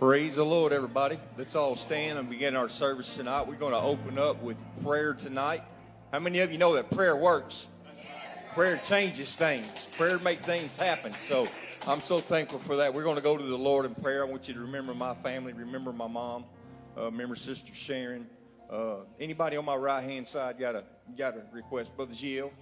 Praise the Lord, everybody. Let's all stand and begin our service tonight. We're going to open up with prayer tonight. How many of you know that prayer works? Prayer changes things. Prayer makes things happen. So I'm so thankful for that. We're going to go to the Lord in prayer. I want you to remember my family, remember my mom, uh, remember Sister Sharon. Uh, anybody on my right hand side got a got a request, Brother Gio?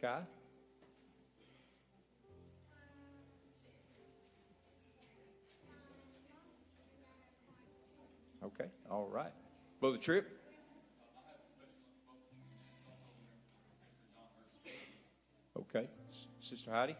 Kai? Okay, all right. Brother Tripp? Okay, Sister Heidi?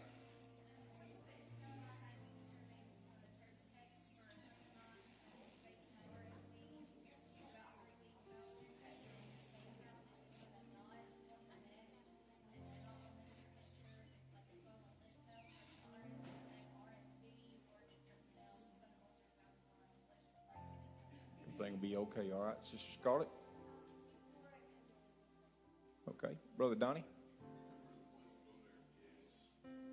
Okay, all right. Sister Scarlett? Okay. Brother Donnie?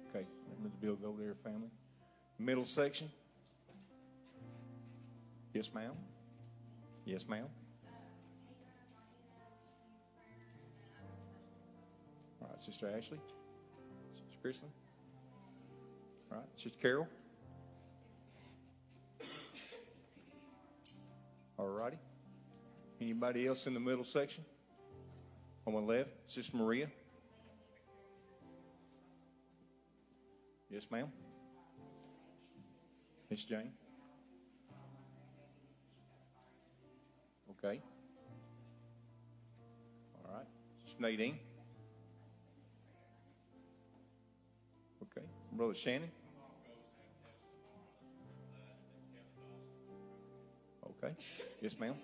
Okay. Remember the Bill Go there family? Middle section? Yes, ma'am. Yes, ma'am. All right, Sister Ashley? Sister Kristen? All right, Sister Carol? All righty. Anybody else in the middle section? On my left, Sister Maria. Yes, ma'am. Miss Jane. Okay. All right. Sister Nadine. Okay. Brother Shannon. Okay. Yes, ma'am.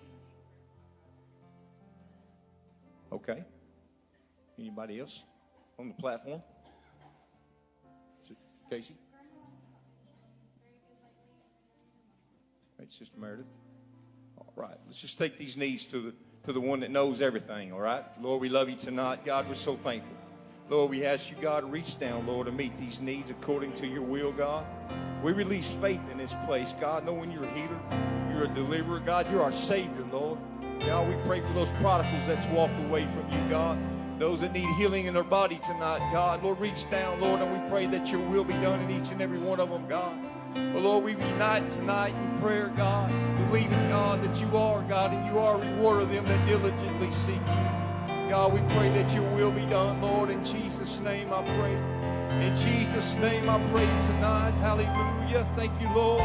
Okay. Anybody else on the platform? Casey? Right, Sister Meredith. All right. Let's just take these knees to the to the one that knows everything, all right? Lord, we love you tonight. God, we're so thankful. Lord, we ask you, God, reach down, Lord, to meet these needs according to your will, God. We release faith in this place, God, knowing you're a healer, you're a deliverer, God, you're our Savior, Lord. God, we pray for those prodigals that's walked away from you, God. Those that need healing in their body tonight, God. Lord, reach down, Lord, and we pray that your will be done in each and every one of them, God. But Lord, we unite tonight in prayer, God, believing, God, that you are, God, and you are a rewarder of them that diligently seek you. God, we pray that your will be done, Lord. In Jesus' name I pray. In Jesus' name I pray tonight. Hallelujah. Thank you, Lord.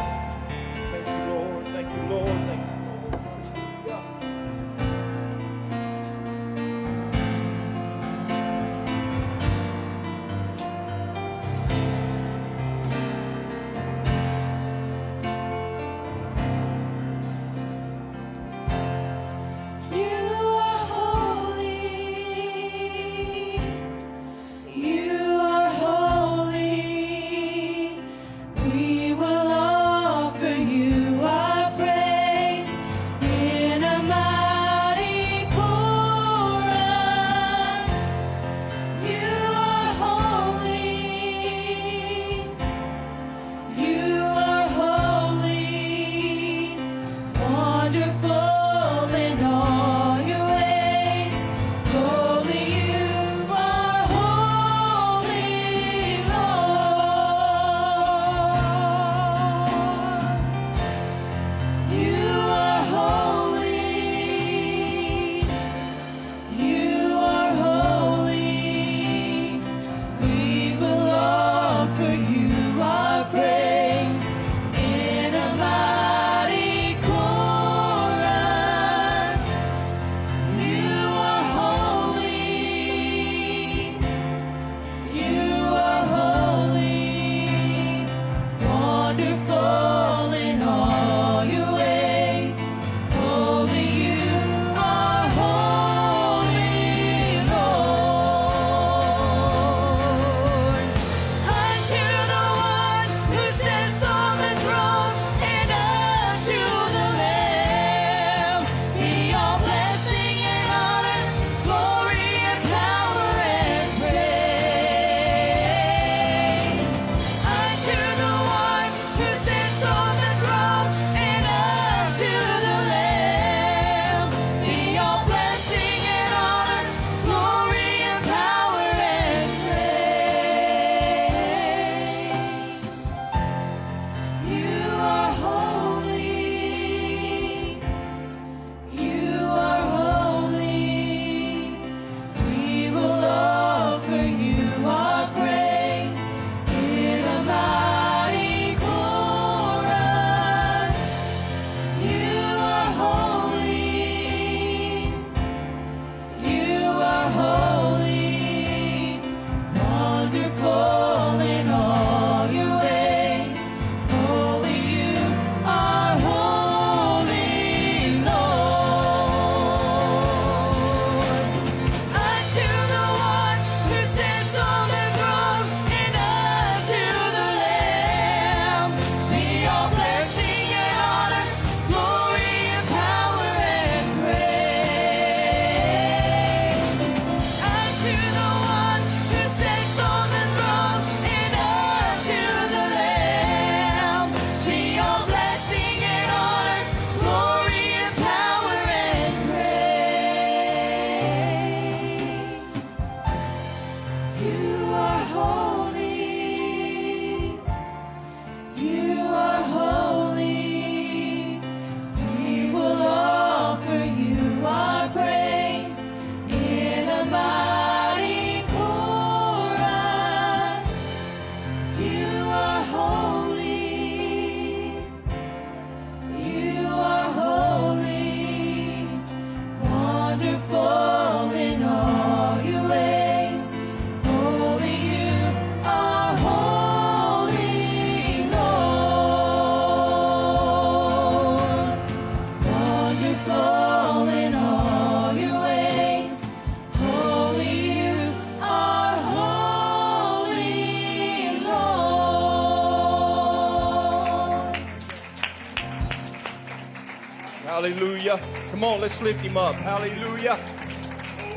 Hallelujah. Come on, let's lift him up. Hallelujah.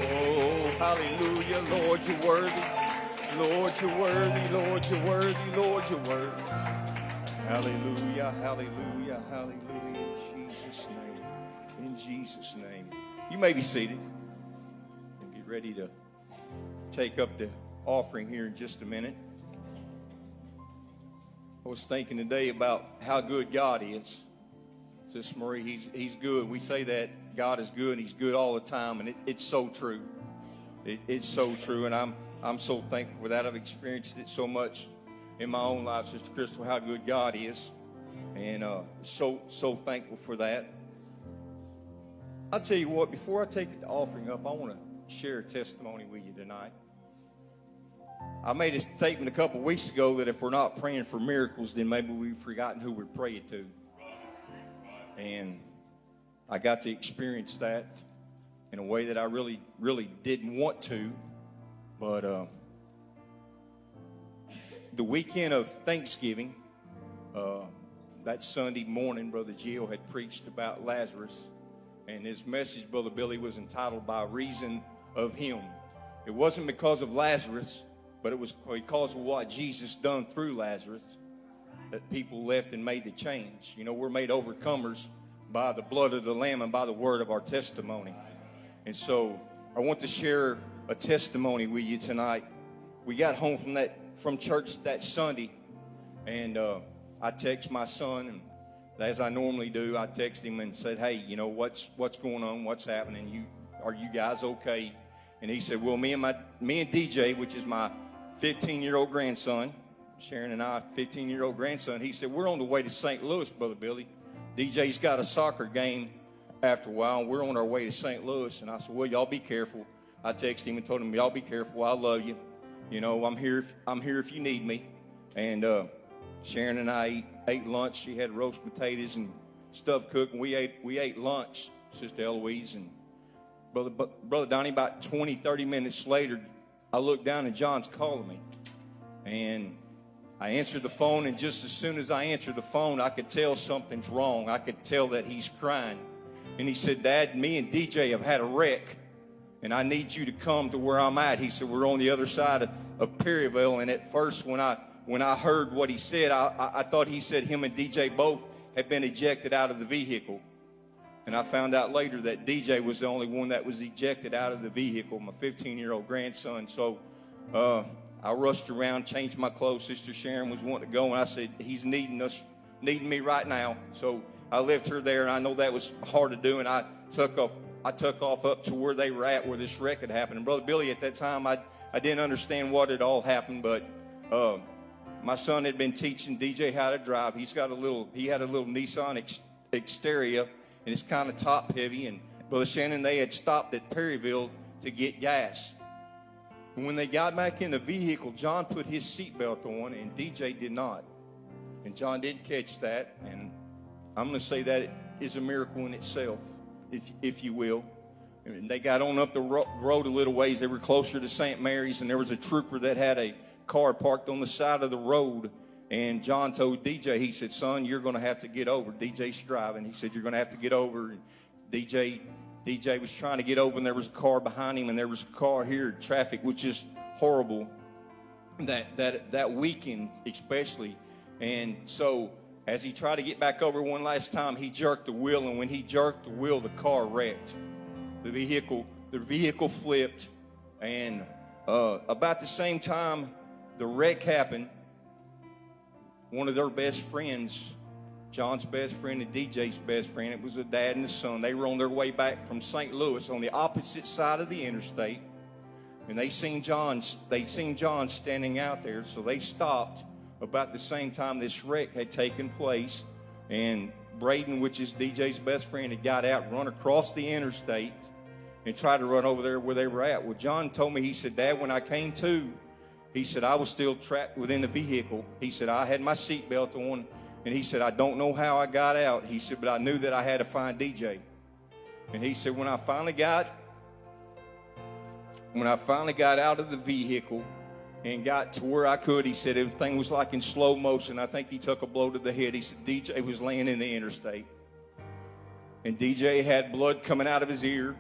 Oh, hallelujah. Lord, you're worthy. Lord, you're worthy. Lord, you're worthy. Lord, you're worthy. Hallelujah. Hallelujah. Hallelujah. In Jesus' name. In Jesus' name. You may be seated and get ready to take up the offering here in just a minute. I was thinking today about how good God is. Sister Marie, he's, he's good. We say that God is good and he's good all the time, and it, it's so true. It, it's so true, and I'm, I'm so thankful for that. I've experienced it so much in my own life, Sister Crystal, how good God is, and uh, so, so thankful for that. I'll tell you what, before I take the offering up, I want to share a testimony with you tonight. I made a statement a couple weeks ago that if we're not praying for miracles, then maybe we've forgotten who we're praying to. And I got to experience that in a way that I really, really didn't want to. But uh, the weekend of Thanksgiving, uh, that Sunday morning, Brother Gio had preached about Lazarus. And his message, Brother Billy, was entitled By Reason of Him. It wasn't because of Lazarus, but it was because of what Jesus done through Lazarus that people left and made the change. You know, we're made overcomers by the blood of the Lamb and by the word of our testimony. And so I want to share a testimony with you tonight. We got home from that from church that Sunday, and uh, I text my son, and as I normally do, I text him and said, "Hey, you know what's what's going on? What's happening? You are you guys okay?" And he said, "Well, me and my me and DJ, which is my 15 year old grandson, Sharon and I, 15 year old grandson, he said, We're on the way to St. Louis, Brother Billy. DJ's got a soccer game after a while, and we're on our way to St. Louis. And I said, Well, y'all be careful. I texted him and told him, Y'all be careful. I love you. You know, I'm here if, I'm here if you need me. And uh, Sharon and I ate, ate lunch. She had roast potatoes and stuff cooked, and we ate, we ate lunch, Sister Eloise. And Brother, Brother Donnie, about 20, 30 minutes later, I looked down and John's calling me. And I answered the phone, and just as soon as I answered the phone, I could tell something's wrong. I could tell that he's crying. And he said, Dad, me and DJ have had a wreck, and I need you to come to where I'm at. He said, We're on the other side of, of Perryville. And at first, when I when I heard what he said, I, I, I thought he said him and DJ both had been ejected out of the vehicle. And I found out later that DJ was the only one that was ejected out of the vehicle, my 15 year old grandson. So uh, I rushed around, changed my clothes. Sister Sharon was wanting to go, and I said, He's needing us, needing me right now. So I left her there, and I know that was hard to do, and I took off. I took off up to where they were at, where this wreck had happened. And Brother Billy, at that time, I, I didn't understand what had all happened, but uh, my son had been teaching DJ how to drive. He's got a little, he had a little Nissan X, Xterra and it's kind of top heavy. And Brother Shannon, they had stopped at Perryville to get gas. And when they got back in the vehicle, John put his seatbelt on, and DJ did not. And John didn't catch that. And I'm going to say that is a miracle in itself, if, if you will. And they got on up the ro- road a little ways. They were closer to St. Mary's, and there was a trooper that had a car parked on the side of the road and John told DJ, he said, son, you're going to have to get over. DJ's driving. He said, you're going to have to get over. And DJ, DJ was trying to get over, and there was a car behind him, and there was a car here. Traffic was just horrible that, that, that weekend, especially. And so as he tried to get back over one last time, he jerked the wheel, and when he jerked the wheel, the car wrecked. The vehicle, the vehicle flipped, and uh, about the same time the wreck happened, one of their best friends, John's best friend and DJ's best friend, it was a dad and a son. They were on their way back from St. Louis on the opposite side of the interstate. And they seen John, they seen John standing out there, so they stopped about the same time this wreck had taken place. And Braden, which is DJ's best friend, had got out, run across the interstate, and tried to run over there where they were at. Well, John told me, he said, Dad, when I came to, he said, I was still trapped within the vehicle. He said, I had my seatbelt on. And he said, I don't know how I got out. He said, but I knew that I had to find DJ. And he said, when I finally got, when I finally got out of the vehicle and got to where I could, he said everything was like in slow motion. I think he took a blow to the head. He said, DJ was laying in the interstate. and DJ had blood coming out of his ear.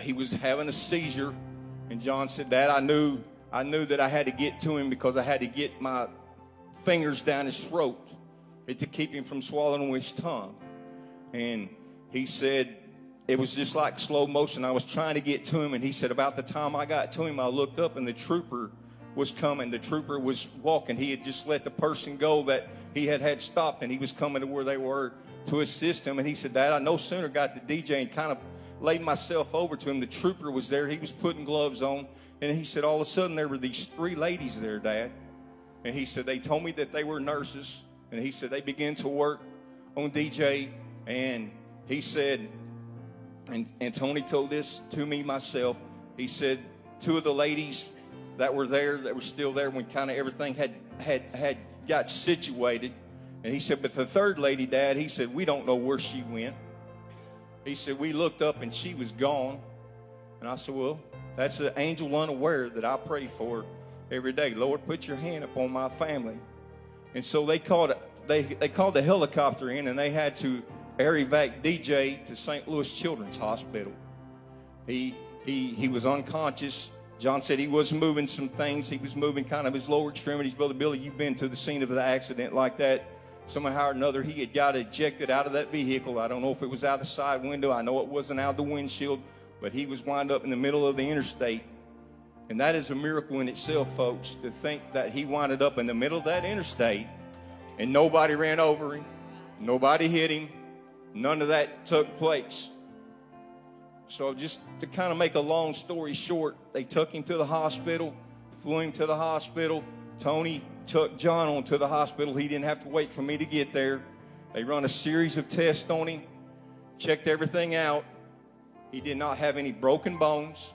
He was having a seizure, and John said, "Dad, I knew, I knew that I had to get to him because I had to get my fingers down his throat to keep him from swallowing his tongue." And he said, it was just like slow motion. I was trying to get to him, and he said, about the time I got to him, I looked up, and the trooper was coming. The trooper was walking. He had just let the person go that he had had stopped, and he was coming to where they were to assist him. And he said, Dad, I no sooner got the DJ and kind of laid myself over to him. The trooper was there. He was putting gloves on. And he said, all of a sudden, there were these three ladies there, Dad. And he said, they told me that they were nurses. And he said, they began to work on DJ. And he said, and, and Tony told this to me myself. He said, two of the ladies that were there, that were still there when kind of everything had, had, had got situated. And he said, but the third lady, Dad, he said, we don't know where she went. He said, we looked up and she was gone. And I said, well, that's an angel unaware that I pray for every day. Lord, put your hand upon my family. And so they called, they, they called the helicopter in and they had to air evac DJ to St. Louis Children's Hospital. He, he, he was unconscious. John said he was moving some things. He was moving kind of his lower extremities. Brother Billy, you've been to the scene of the accident like that. Somehow or another, he had got ejected out of that vehicle. I don't know if it was out the side window. I know it wasn't out the windshield, but he was wound up in the middle of the interstate. And that is a miracle in itself, folks, to think that he winded up in the middle of that interstate and nobody ran over him, nobody hit him, none of that took place. So, just to kind of make a long story short, they took him to the hospital, flew him to the hospital. Tony took John on to the hospital. He didn't have to wait for me to get there. They run a series of tests on him, checked everything out. He did not have any broken bones.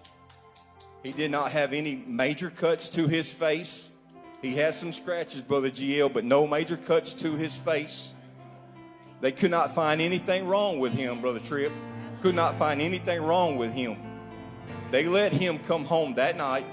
He did not have any major cuts to his face. He has some scratches, Brother GL, but no major cuts to his face. They could not find anything wrong with him, Brother Tripp. Could not find anything wrong with him. They let him come home that night.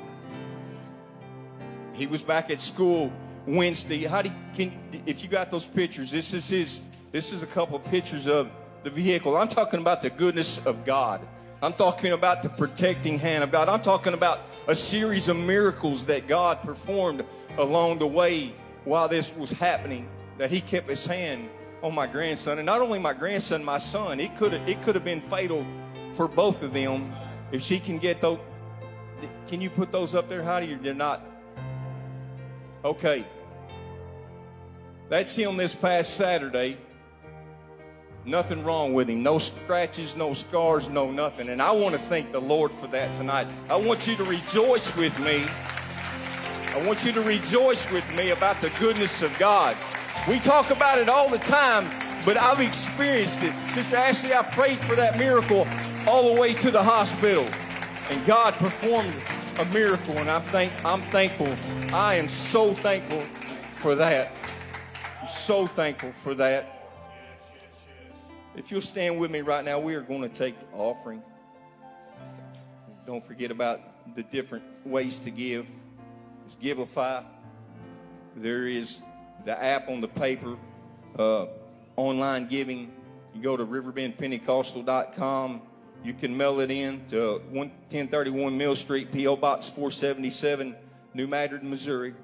He was back at school Wednesday. How do you, can if you got those pictures? This is his. This is a couple of pictures of the vehicle. I'm talking about the goodness of God. I'm talking about the protecting hand of God. I'm talking about a series of miracles that God performed along the way while this was happening. That He kept His hand on my grandson, and not only my grandson, my son. It could have it could have been fatal for both of them if she can get those. Can you put those up there, Heidi? They're not. Okay. That's him this past Saturday. Nothing wrong with him. No scratches, no scars, no nothing. And I want to thank the Lord for that tonight. I want you to rejoice with me. I want you to rejoice with me about the goodness of God. We talk about it all the time, but I've experienced it. Sister Ashley, I prayed for that miracle all the way to the hospital. And God performed a miracle, and I think I'm thankful. I am so thankful for that. I'm so thankful for that. If you'll stand with me right now, we are going to take the offering. Don't forget about the different ways to give. There's Givelify. There is the app on the paper, uh, online giving. You go to riverbendpentecostal.com. You can mail it in to 1031 Mill Street, P.O. Box 477, New Madrid, Missouri.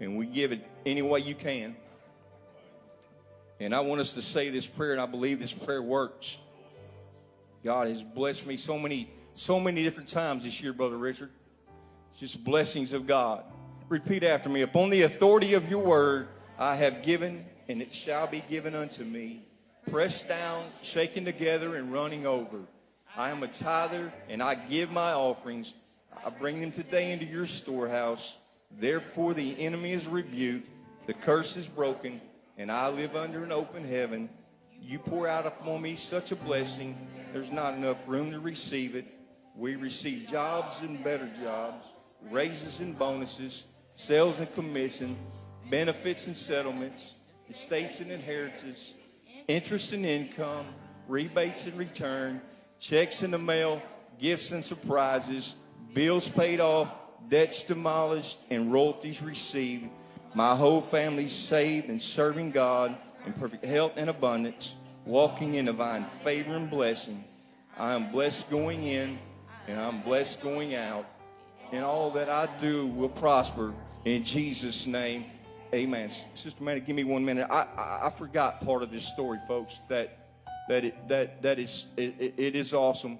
And we give it any way you can. And I want us to say this prayer, and I believe this prayer works. God has blessed me so many, so many different times this year, Brother Richard. It's just blessings of God. Repeat after me. Upon the authority of your word, I have given, and it shall be given unto me. Pressed down, shaken together, and running over. I am a tither, and I give my offerings. I bring them today into your storehouse. Therefore, the enemy is rebuked, the curse is broken, and I live under an open heaven. You pour out upon me such a blessing, there's not enough room to receive it. We receive jobs and better jobs, raises and bonuses, sales and commission, benefits and settlements, estates and inheritances, interest and income, rebates and return, checks in the mail, gifts and surprises, bills paid off, debts demolished, and royalties received. My whole family saved and serving God in perfect health and abundance. walking in divine favor and blessing. I am blessed going in, and I'm blessed going out. And all that I do will prosper in Jesus' name. Amen. Sister Manny, give me one minute. I, I, I forgot part of this story, folks. That that it, that that is it, it- it is awesome.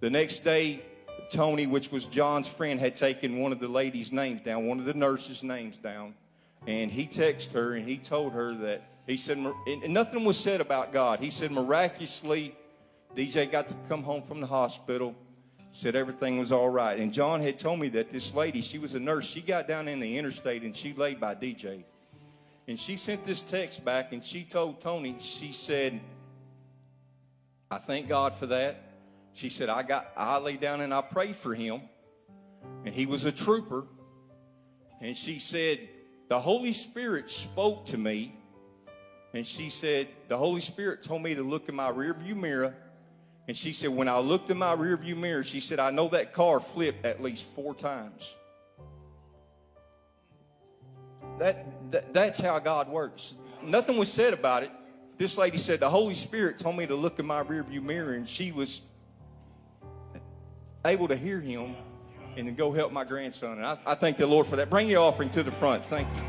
The next day, Tony, which was John's friend, had taken one of the ladies' names down, one of the nurses' names down, and he texted her and he told her that he said and nothing was said about God. He said miraculously, DJ got to come home from the hospital. Said everything was all right. And John had told me that this lady, she was a nurse. She got down in the interstate and she laid by DJ. And she sent this text back and she told Tony, she said, I thank God for that. She said, I got I laid down and I prayed for him. And he was a trooper. And she said, The Holy Spirit spoke to me. And she said, The Holy Spirit told me to look in my rearview mirror. And she said, When I looked in my rearview mirror, she said, I know that car flipped at least four times. That, that that's how God works. Nothing was said about it. This lady said, The Holy Spirit told me to look in my rearview mirror, and she was able to hear him and go help my grandson. And I, I thank the Lord for that. Bring your offering to the front. Thank you.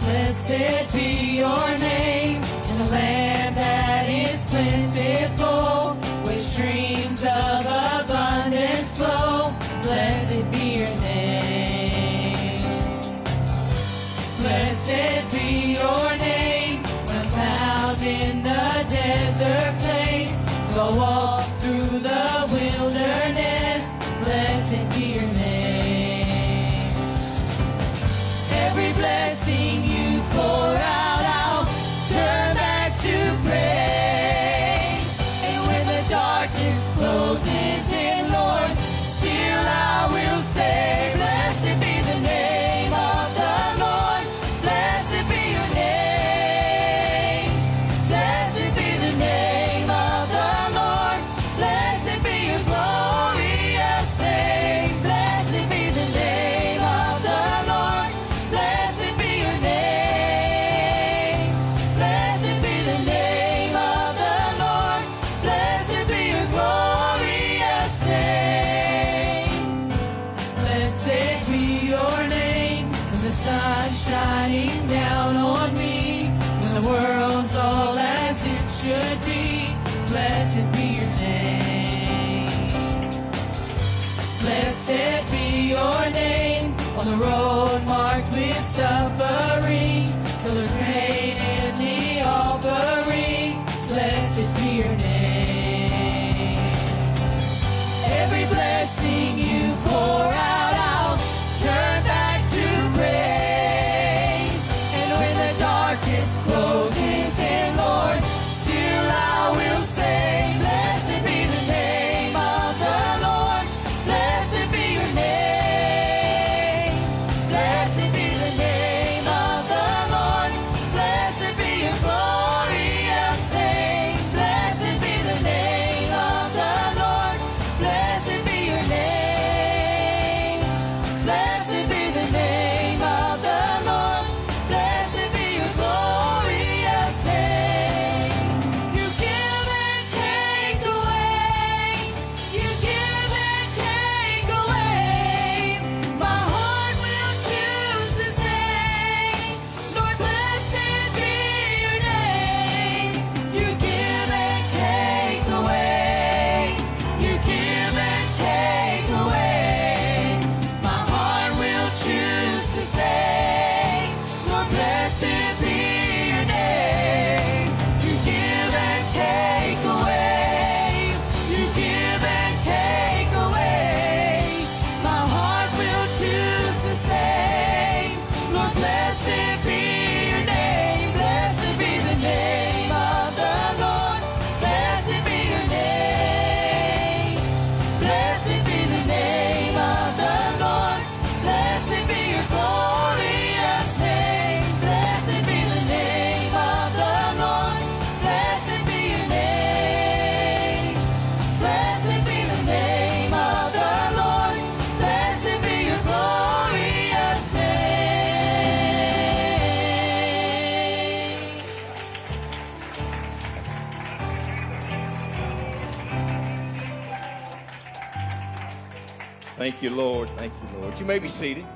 Blessed be your name in the land that is plentiful, where streams of abundance flow. Thank you, Lord. Thank you, Lord. You may be seated.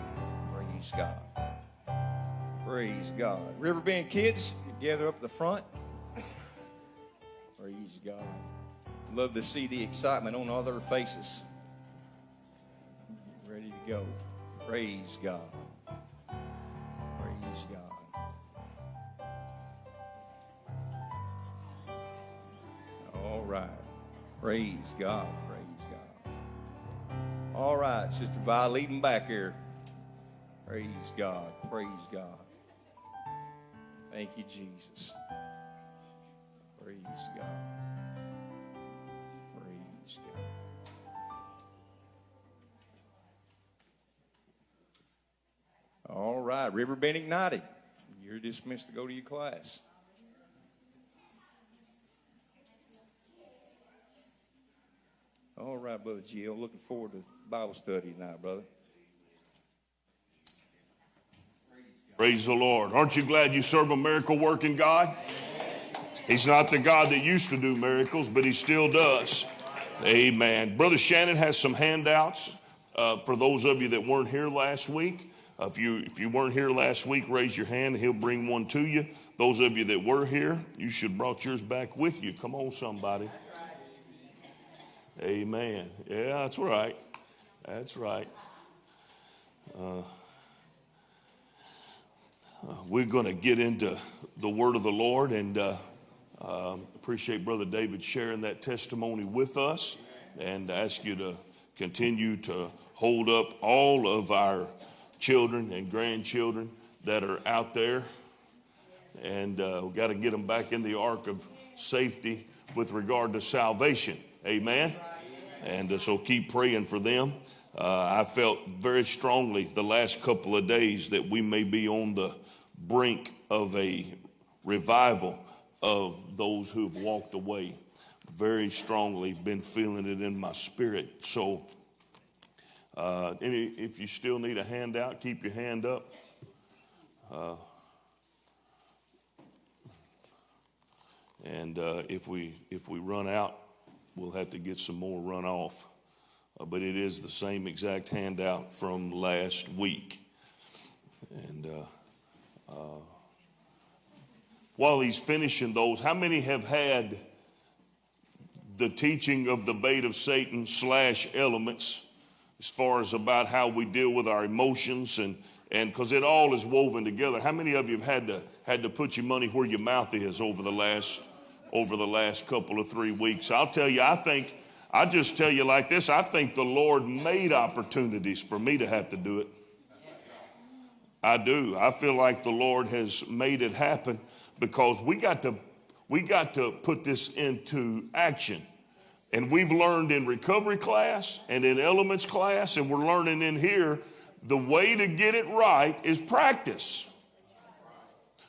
Praise God. Praise God. Riverbend kids, gather up the front. Praise God. Love to see the excitement on all their faces. Ready to go. Praise God. Praise God. All right. Praise God. All right, Sister Vi, lead leading back here. Praise God. Praise God. Thank you, Jesus. Praise God. Praise God. All right, Riverbend Ignited. You're dismissed to go to your class. All right, Brother Gio. Looking forward to Bible study tonight, brother. Praise the Lord. Aren't you glad you serve a miracle working God? He's not the God that used to do miracles, but he still does. Amen. Brother Shannon has some handouts uh, for those of you that weren't here last week. Uh, if you if you weren't here last week, raise your hand. He'll bring one to you. Those of you that were here, you should brought yours back with you. Come on, somebody. Amen. Yeah, that's right. That's right. Uh, we're going to get into the word of the Lord and uh, um, appreciate Brother David sharing that testimony with us and ask you to continue to hold up all of our children and grandchildren that are out there. And uh, we've got to get them back in the ark of safety with regard to salvation. Amen. And uh, so keep praying for them. Uh, I felt very strongly the last couple of days that we may be on the brink of a revival of those who have walked away. Very strongly been feeling it in my spirit. So, uh, if you still need a handout, keep your hand up. Uh, and uh, if we if we run out, we'll have to get some more runoff. Uh, but it is the same exact handout from last week. And uh, uh, while he's finishing those, how many have had the teaching of the bait of Satan slash elements as far as about how we deal with our emotions and and because it all is woven together. How many of you have had to had to put your money where your mouth is over the last over the last couple of three weeks? I'll tell you, I think I just tell you like this. I think the Lord made opportunities for me to have to do it. I do. I feel like the Lord has made it happen because we got to we got to put this into action. And we've learned in recovery class and in elements class, and we're learning in here the way to get it right is practice.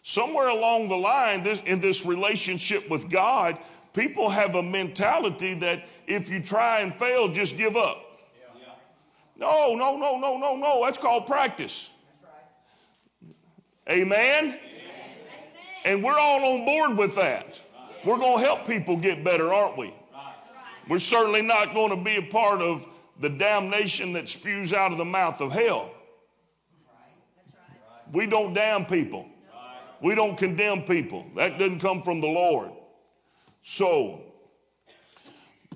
Somewhere along the line, this, in this relationship with God, people have a mentality that if you try and fail, just give up. No, no, no, no, no, no. That's called practice. Amen? And we're all on board with that. We're going to help people get better, aren't we? We're certainly not going to be a part of the damnation that spews out of the mouth of hell. We don't damn people. We don't condemn people. That doesn't come from the Lord. So,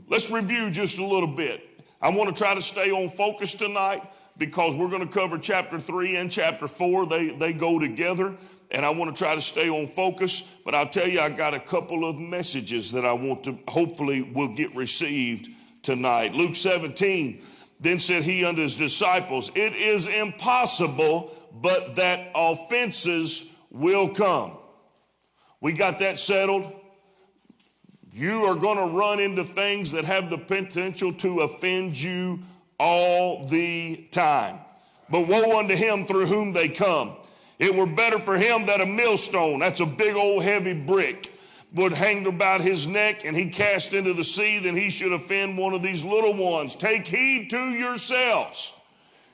let's review just a little bit. I want to try to stay on focus tonight because we're going to cover chapter 3 and chapter 4. They, they go together, and I want to try to stay on focus. But I'll tell you, I got a couple of messages that I want to hopefully will get received tonight. Luke 17, then said he unto his disciples, It is impossible, but that offenses will come. We got that settled. You are going to run into things that have the potential to offend you all the time. But woe unto him through whom they come. It were better for him that a millstone, that's a big old heavy brick, would hang about his neck and he cast into the sea than he should offend one of these little ones. Take heed to yourselves.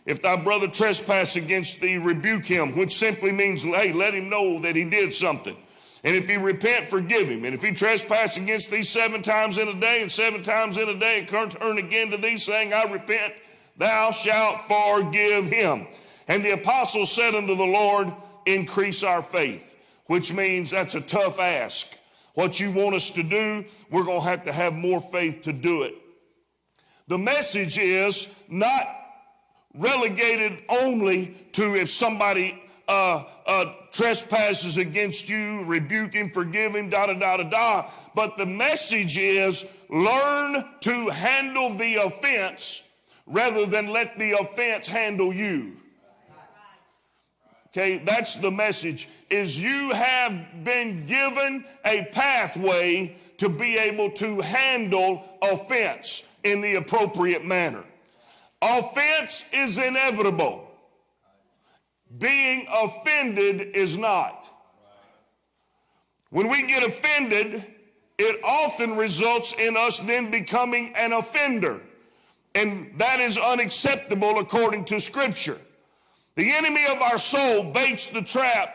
If thy brother trespass against thee, rebuke him, which simply means, hey, let him know that he did something. And if he repent, forgive him. And if he trespass against thee seven times in a day, and seven times in a day, and turn again to thee, saying, I repent, thou shalt forgive him. And the apostle said unto the Lord, Increase our faith, which means that's a tough ask. What you want us to do, we're going to have to have more faith to do it. The message is not relegated only to if somebody uh, uh, trespasses against you, rebuke him, forgive him, da da da da da. But the message is learn to handle the offense rather than let the offense handle you. Okay, that's the message is you have been given a pathway to be able to handle offense in the appropriate manner. Offense is inevitable. Being offended is not. When we get offended, it often results in us then becoming an offender. And that is unacceptable according to Scripture. The enemy of our soul baits the trap.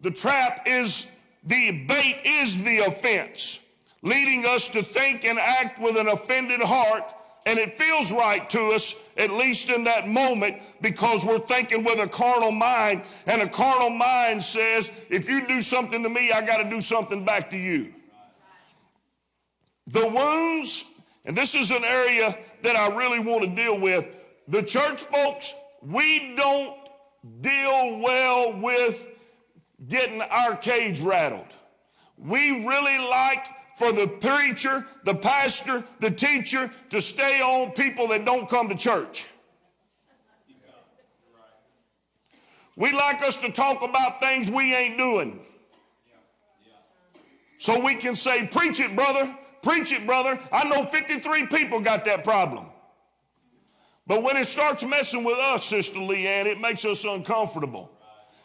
The trap is the bait is the offense, leading us to think and act with an offended heart. And it feels right to us, at least in that moment, because we're thinking with a carnal mind. And a carnal mind says, if you do something to me, I got to do something back to you. The wounds, and this is an area that I really want to deal with. The church folks, we don't deal well with getting our cage rattled. We really like for the preacher, the pastor, the teacher to stay on people that don't come to church. We like us to talk about things we ain't doing. So we can say, Preach it, brother. Preach it, brother. I know 53 people got that problem. But when it starts messing with us, Sister Leanne, it makes us uncomfortable.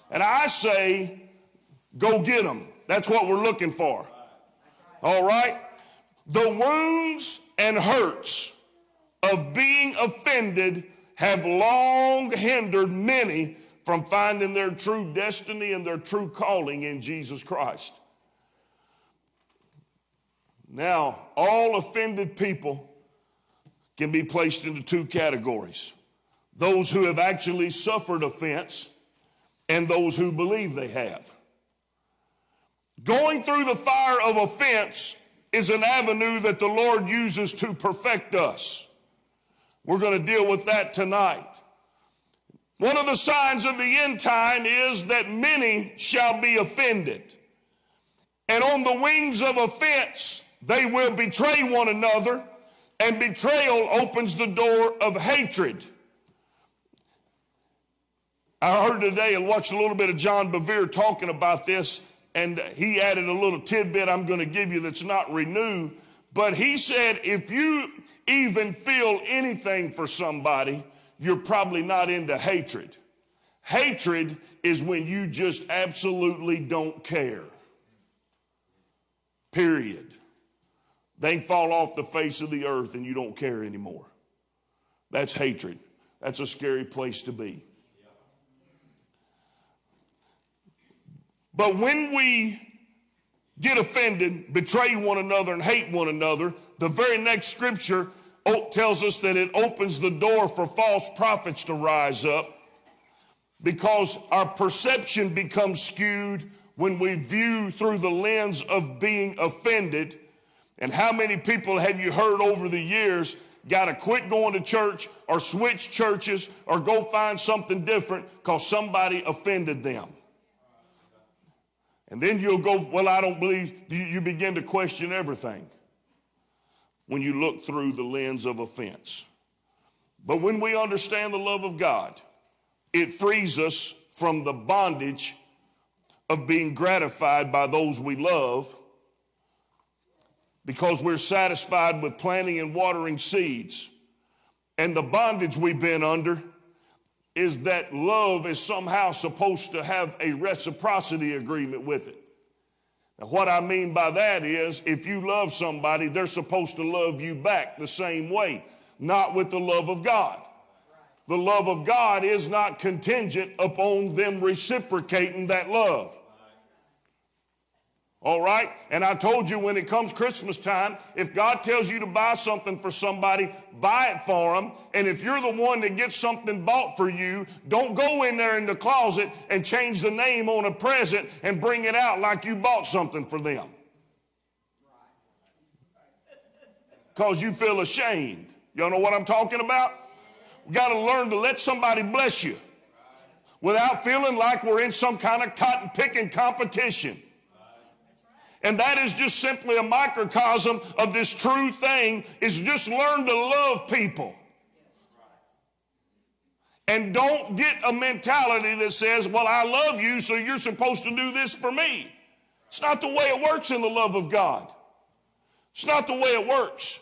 And I say, go get them. That's what we're looking for. All right? The wounds and hurts of being offended have long hindered many from finding their true destiny and their true calling in Jesus Christ. Now, all offended people can be placed into two categories those who have actually suffered offense and those who believe they have. Going through the fire of offense is an avenue that the Lord uses to perfect us. We're going to deal with that tonight. One of the signs of the end time is that many shall be offended. And on the wings of offense, they will betray one another, and betrayal opens the door of hatred. I heard today and watched a little bit of John Bevere talking about this, and he added a little tidbit I'm going to give you that's not renewed. But he said, if you even feel anything for somebody, you're probably not into hatred. Hatred is when you just absolutely don't care. Period. They fall off the face of the earth and you don't care anymore. That's hatred. That's a scary place to be. But when we get offended, betray one another, and hate one another, the very next scripture oh, tells us that it opens the door for false prophets to rise up because our perception becomes skewed when we view through the lens of being offended. And how many people have you heard over the years got to quit going to church or switch churches or go find something different because somebody offended them? And then you'll go, Well, I don't believe, you begin to question everything when you look through the lens of offense. But when we understand the love of God, it frees us from the bondage of being gratified by those we love because we're satisfied with planting and watering seeds. And the bondage we've been under is that love is somehow supposed to have a reciprocity agreement with it. Now, what I mean by that is if you love somebody, they're supposed to love you back the same way, not with the love of God. The love of God is not contingent upon them reciprocating that love. All right? And I told you when it comes Christmas time, if God tells you to buy something for somebody, buy it for them. And if you're the one that gets something bought for you, don't go in there in the closet and change the name on a present and bring it out like you bought something for them. Because you feel ashamed. Y'all know what I'm talking about? We got to learn to let somebody bless you without feeling like we're in some kind of cotton picking competition. And that is just simply a microcosm of this true thing is just learn to love people. And don't get a mentality that says, well, I love you, so you're supposed to do this for me. It's not the way it works in the love of God. It's not the way it works.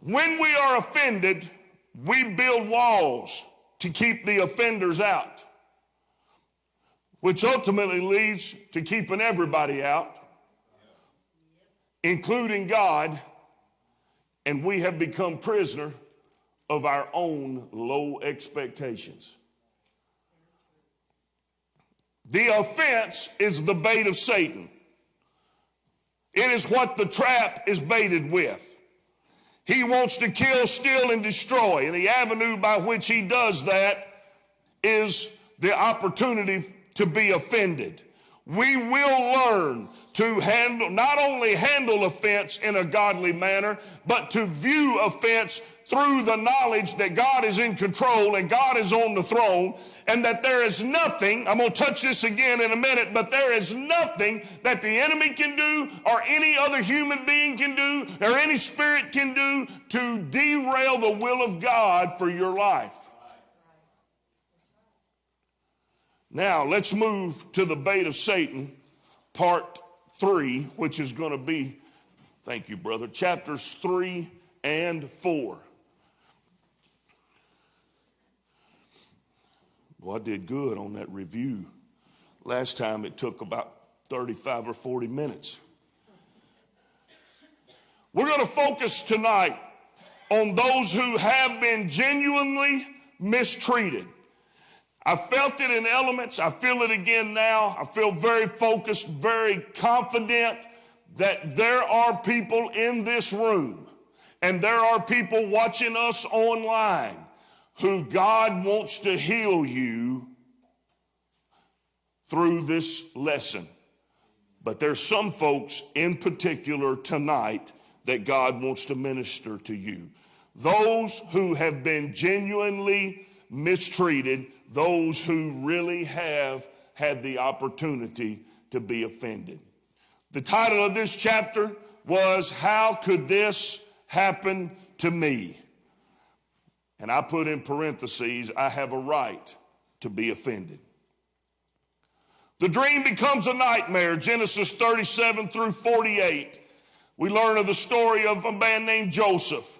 When we are offended, we build walls to keep the offenders out which ultimately leads to keeping everybody out, including God, and we have become prisoner of our own low expectations. The offense is the bait of Satan. It is what the trap is baited with. He wants to kill, steal, and destroy. And the avenue by which he does that is the opportunity to be offended. We will learn to handle, not only handle offense in a godly manner, but to view offense through the knowledge that God is in control and God is on the throne and that there is nothing, I'm going to touch this again in a minute, but there is nothing that the enemy can do or any other human being can do or any spirit can do to derail the will of God for your life. Now, let's move to the bait of Satan, part three, which is going to be, thank you, brother, chapters three and four. Well, I did good on that review. Last time it took about 35 or 40 minutes. We're going to focus tonight on those who have been genuinely mistreated. I felt it in elements. I feel it again now. I feel very focused, very confident that there are people in this room and there are people watching us online who God wants to heal you through this lesson. But there's some folks in particular tonight that God wants to minister to you. Those who have been genuinely mistreated those who really have had the opportunity to be offended. The title of this chapter was How Could This Happen to Me? And I put in parentheses, I have a right to be offended. The dream becomes a nightmare, Genesis 37 through 48. We learn of the story of a man named Joseph.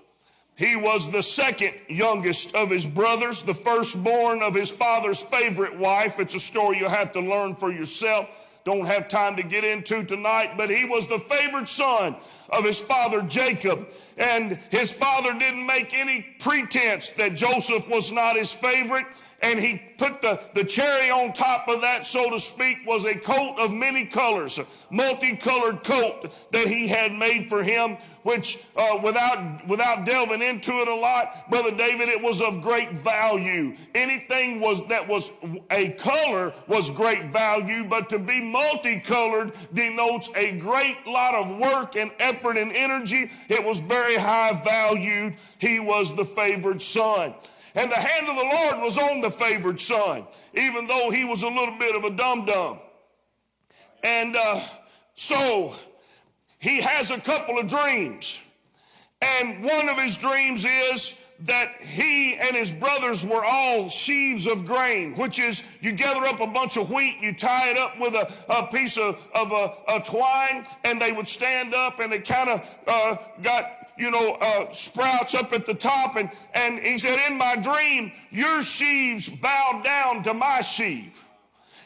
He was the second youngest of his brothers, the firstborn of his father's favorite wife. It's a story you'll have to learn for yourself. Don't have time to get into tonight, but he was the favored son of his father Jacob. And his father didn't make any pretense that Joseph was not his favorite and he put the, the cherry on top of that, so to speak, was a coat of many colors, a multicolored coat that he had made for him, which uh, without, without delving into it a lot, Brother David, it was of great value. Anything was that was a color was great value, but to be multicolored denotes a great lot of work and effort and energy. It was very high valued. He was the favored son. And the hand of the Lord was on the favored son, even though he was a little bit of a dum dum. And uh, so he has a couple of dreams. And one of his dreams is that he and his brothers were all sheaves of grain, which is you gather up a bunch of wheat, you tie it up with a, a piece of, of a, a twine, and they would stand up and they kind of uh, got you know, uh, sprouts up at the top. And, and he said, In my dream, your sheaves bowed down to my sheaf.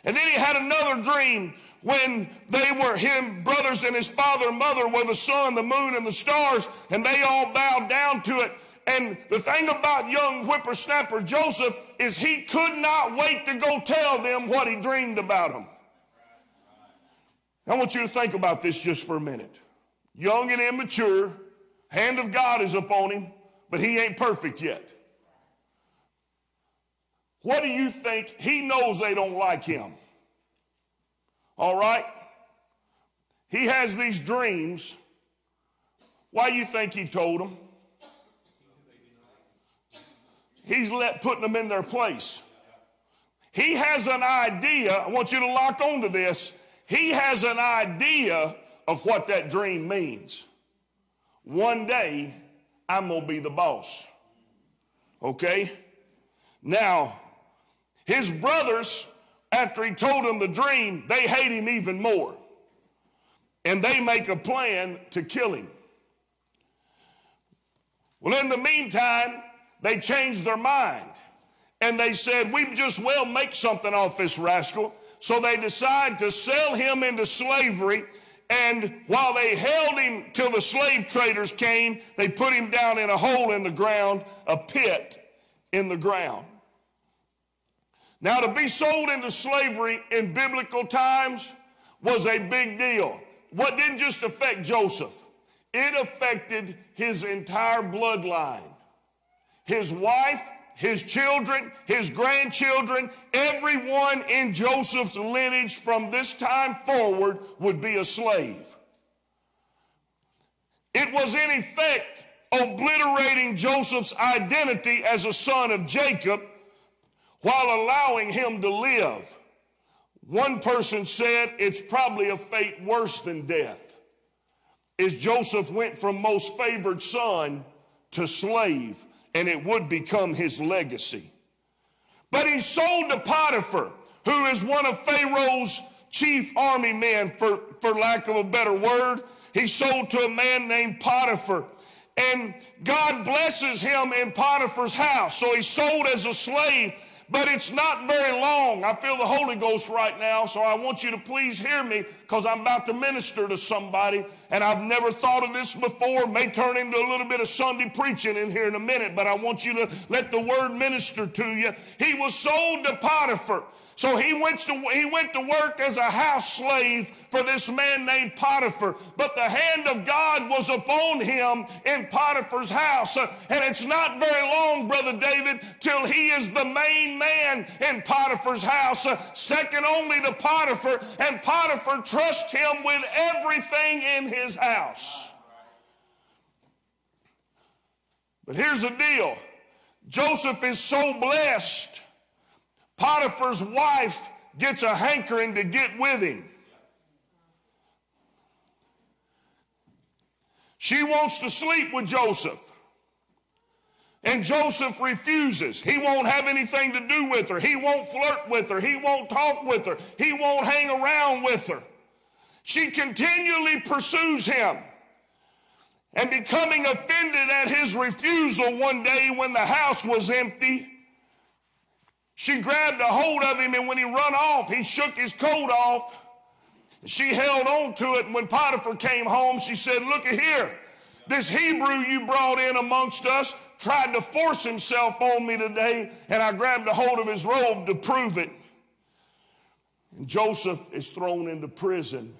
And then he had another dream when they were him, brothers and his father and mother were the sun, the moon, and the stars, and they all bowed down to it. And the thing about young whippersnapper Joseph is he could not wait to go tell them what he dreamed about them. I want you to think about this just for a minute. Young and immature, hand of God is upon him, but he ain't perfect yet. What do you think? He knows they don't like him. All right? He has these dreams. Why do you think he told them? He's let putting them in their place. He has an idea. I want you to lock onto this. He has an idea of what that dream means. One day, I'm going to be the boss. Okay? Now, his brothers, after he told them the dream, they hate him even more. And they make a plan to kill him. Well, in the meantime, they changed their mind and they said, We just well make something off this rascal. So they decide to sell him into slavery. And while they held him till the slave traders came, they put him down in a hole in the ground, a pit in the ground. Now, to be sold into slavery in biblical times was a big deal. What didn't just affect Joseph, it affected his entire bloodline. His wife, his children, his grandchildren, everyone in Joseph's lineage from this time forward would be a slave. It was in effect obliterating Joseph's identity as a son of Jacob while allowing him to live. One person said it's probably a fate worse than death. As Joseph went from most favored son to slave, and it would become his legacy. But he sold to Potiphar, who is one of Pharaoh's chief army men, for, for lack of a better word. He sold to a man named Potiphar. And God blesses him in Potiphar's house. So he's sold as a slave but it's not very long. I feel the Holy Ghost right now, so I want you to please hear me because I'm about to minister to somebody and I've never thought of this before. May turn into a little bit of Sunday preaching in here in a minute, but I want you to let the word minister to you. He was sold to Potiphar. So he went to, he went to work as a house slave for this man named Potiphar. But the hand of God was upon him in Potiphar's house. And it's not very long, Brother David, till he is the main man in Potiphar's house, second only to Potiphar. And Potiphar trusts him with everything in his house. But here's the deal Joseph is so blessed Potiphar's wife gets a hankering to get with him. She wants to sleep with Joseph. And Joseph refuses. He won't have anything to do with her. He won't flirt with her. He won't talk with her. He won't hang around with her. She continually pursues him. And becoming offended at his refusal one day when the house was empty, she grabbed a hold of him, and when he run off, he shook his coat off. She held on to it, and when Potiphar came home, she said, Look at here. This Hebrew you brought in amongst us tried to force himself on me today, and I grabbed a hold of his robe to prove it. And Joseph is thrown into prison.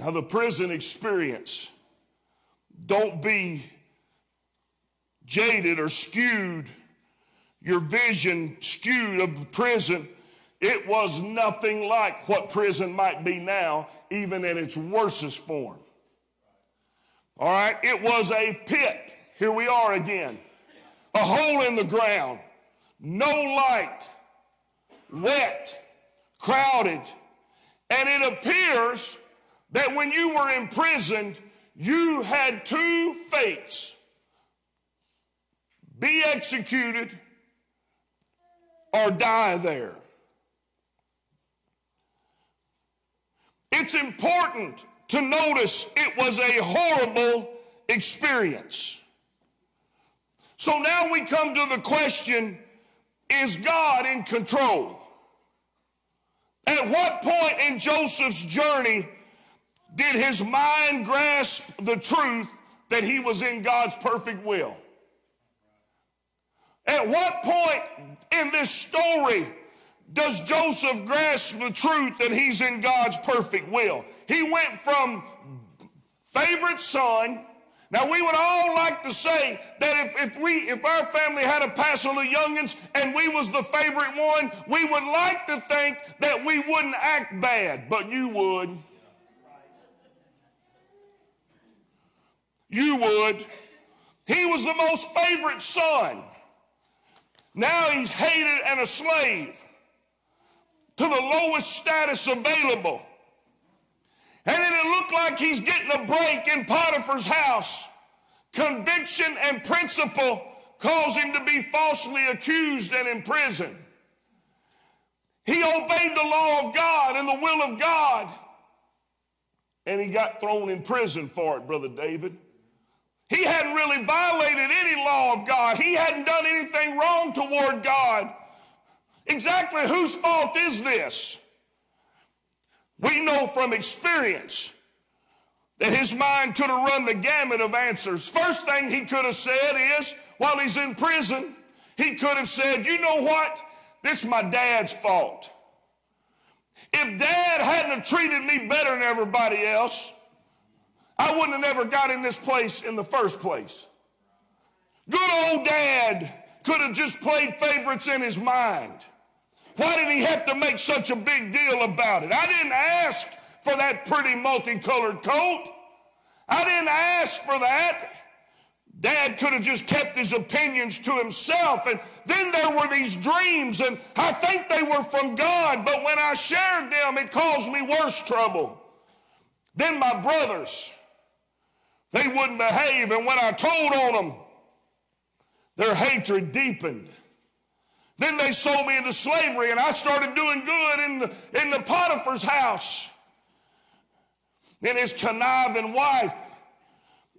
Now, the prison experience, don't be jaded or skewed, your vision skewed of prison, it was nothing like what prison might be now, even in its worstest form. All right, it was a pit. Here we are again. A hole in the ground, no light, wet, crowded. And it appears that when you were imprisoned, you had two fates be executed or die there. It's important to notice it was a horrible experience. So now we come to the question is God in control? At what point in Joseph's journey did his mind grasp the truth that he was in God's perfect will? At what point in this story does Joseph grasp the truth that he's in God's perfect will. He went from favorite son. Now we would all like to say that if, if we if our family had a passel of youngins and we was the favorite one, we would like to think that we wouldn't act bad, but you would. You would. He was the most favorite son. Now he's hated and a slave to the lowest status available. And then it looked like he's getting a break in Potiphar's house. Conviction and principle cause him to be falsely accused and imprisoned. He obeyed the law of God and the will of God. And he got thrown in prison for it, Brother David. He hadn't really violated any law of God. He hadn't done anything wrong toward God. Exactly whose fault is this? We know from experience that his mind could have run the gamut of answers. First thing he could have said is, while he's in prison, he could have said, You know what? This is my dad's fault. If dad hadn't have treated me better than everybody else, I wouldn't have never got in this place in the first place. Good old dad could have just played favorites in his mind. Why did he have to make such a big deal about it? I didn't ask for that pretty multicolored coat. I didn't ask for that. Dad could have just kept his opinions to himself. And then there were these dreams, and I think they were from God, but when I shared them, it caused me worse trouble. Then my brothers, they wouldn't behave, and when I told on them, their hatred deepened. Then they sold me into slavery, and I started doing good in the, in the Potiphar's house. Then his conniving wife,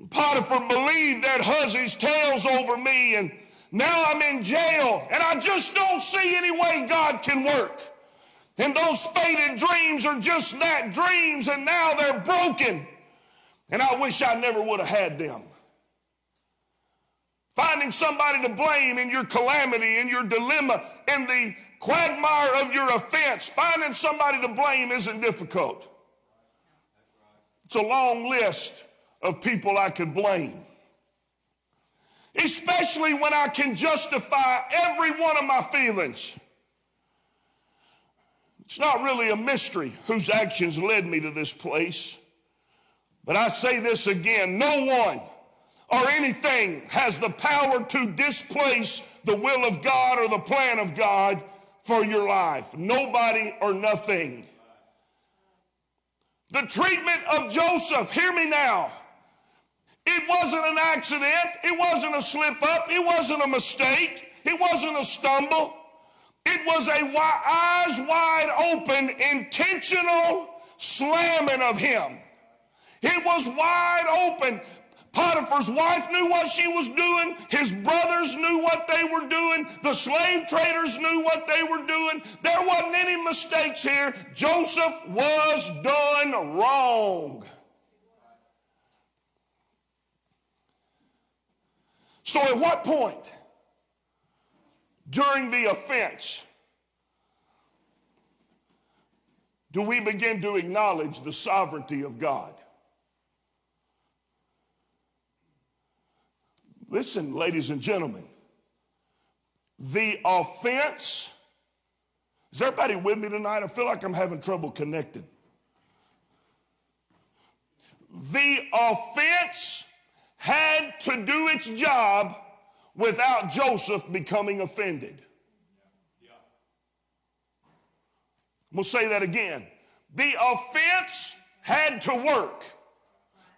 Potiphar believed that Huzzy's tales over me, and now I'm in jail, and I just don't see any way God can work. And those faded dreams are just that dreams, and now they're broken. And I wish I never would have had them. Finding somebody to blame in your calamity, in your dilemma, in the quagmire of your offense, finding somebody to blame isn't difficult. It's a long list of people I could blame. Especially when I can justify every one of my feelings. It's not really a mystery whose actions led me to this place. But I say this again no one or anything has the power to displace the will of God or the plan of God for your life. Nobody or nothing. The treatment of Joseph, hear me now. It wasn't an accident. It wasn't a slip up. It wasn't a mistake. It wasn't a stumble. It was a eyes wide open, intentional slamming of him. It was wide open. Potiphar's wife knew what she was doing. His brothers knew what they were doing. The slave traders knew what they were doing. There wasn't any mistakes here. Joseph was done wrong. So, at what point during the offense do we begin to acknowledge the sovereignty of God? Listen, ladies and gentlemen, the offense, is everybody with me tonight? I feel like I'm having trouble connecting. The offense had to do its job without Joseph becoming offended. We'll say that again. The offense had to work.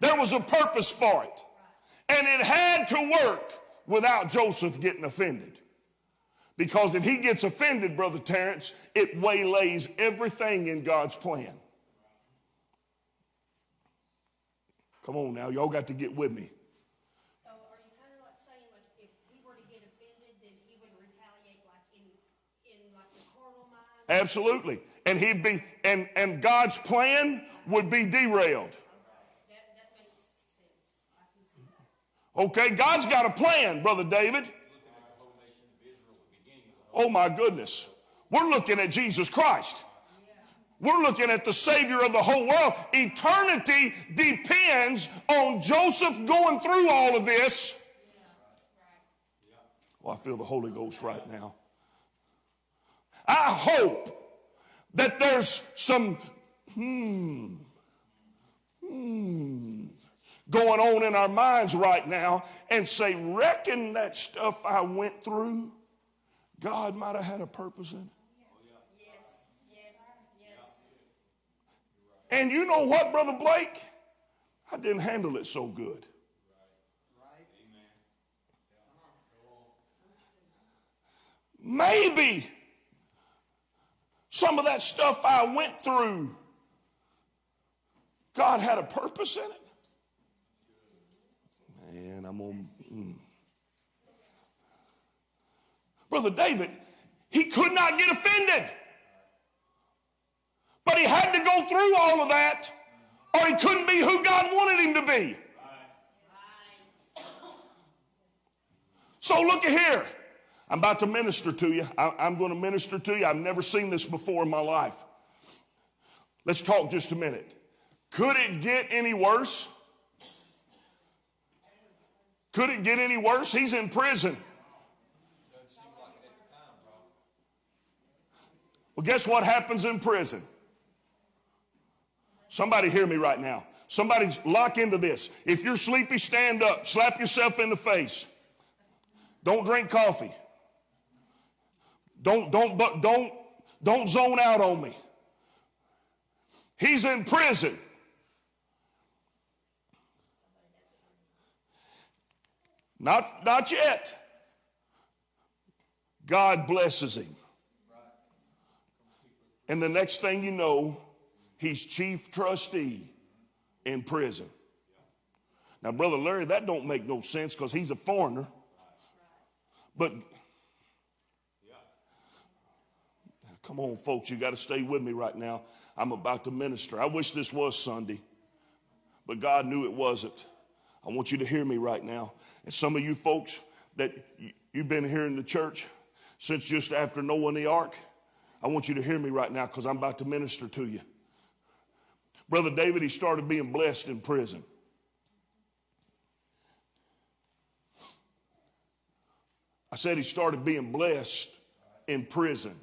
There was a purpose for it. And it had to work without Joseph getting offended. Because if he gets offended, Brother Terrence, it waylays everything in God's plan. Come on now, y'all got to get with me. So are you kind of like saying like if he were to get offended, then he would retaliate like in, in like the carnal mind? Absolutely. And he'd be and and God's plan would be derailed. That, that makes sense. I can see that. Okay, God's got a plan, Brother David. Oh my goodness. We're looking at Jesus Christ. We're looking at the Savior of the whole world. Eternity depends on Joseph going through all of this. Oh, I feel the Holy Ghost right now. I hope that there's some hmm, hmm, going on in our minds right now and say, reckon that stuff I went through, God might have had a purpose in it. And you know what, Brother Blake? I didn't handle it so good. Maybe some of that stuff I went through, God had a purpose in it. I'm on. Mm. Brother David, he could not get offended. But he had to go through all of that, or he couldn't be who God wanted him to be. So look at here. I'm about to minister to you. I, am going to minister to you. I've never seen this before in my life. Let's talk just a minute. Could it get any worse? Could it get any worse? He's in prison. Well, guess what happens in prison? Somebody hear me right now. Somebody's lock into this. If you're sleepy, stand up. Slap yourself in the face. Don't drink coffee. Don't, don't, don't, don't zone out on me. He's in prison. Not, not yet. God blesses him. And the next thing you know, he's chief trustee in prison. Now, Brother Larry, that don't make no sense because he's a foreigner. But come on, folks, you got to stay with me right now. I'm about to minister. I wish this was Sunday, but God knew it wasn't. I want you to hear me right now. And some of you folks that you've been here in the church since just after Noah and the ark, I want you to hear me right now because I'm about to minister to you. Brother David, he started being blessed in prison. I said he started being blessed in prison.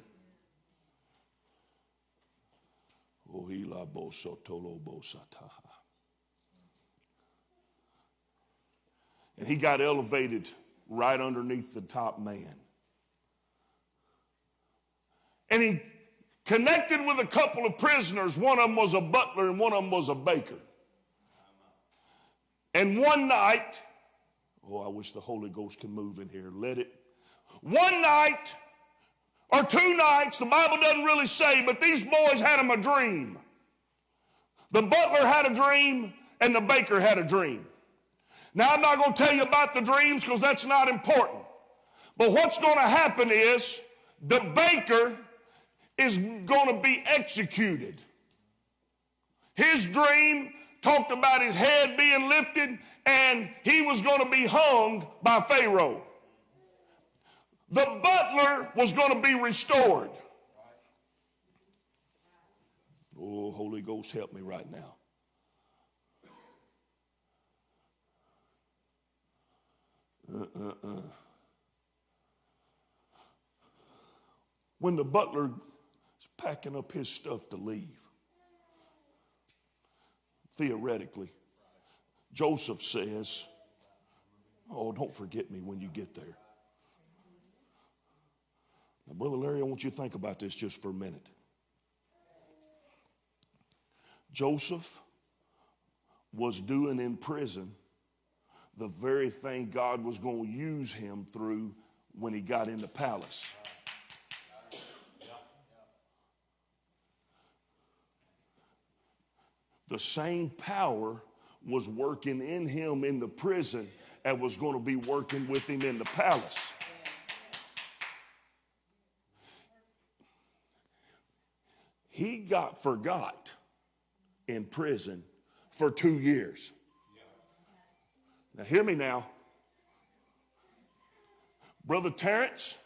Oh, and he got elevated right underneath the top man. And he connected with a couple of prisoners. One of them was a butler and one of them was a baker. And one night, oh, I wish the Holy Ghost could move in here. Let it one night or two nights, the Bible doesn't really say, but these boys had them a dream. The butler had a dream and the baker had a dream. Now, I'm not going to tell you about the dreams because that's not important. But what's going to happen is the baker is going to be executed. His dream talked about his head being lifted and he was going to be hung by Pharaoh the butler was going to be restored. Oh, Holy Ghost, help me right now. Uh, uh, uh. When the butler is packing up his stuff to leave, theoretically, Joseph says, Oh, don't forget me when you get there. Now, Brother Larry, I want you to think about this just for a minute. Joseph was doing in prison the very thing God was going to use him through when he got in the palace. The same power was working in him in the prison and was going to be working with him in the palace. He got forgot in prison for two years. Now, hear me now. Brother Terrence,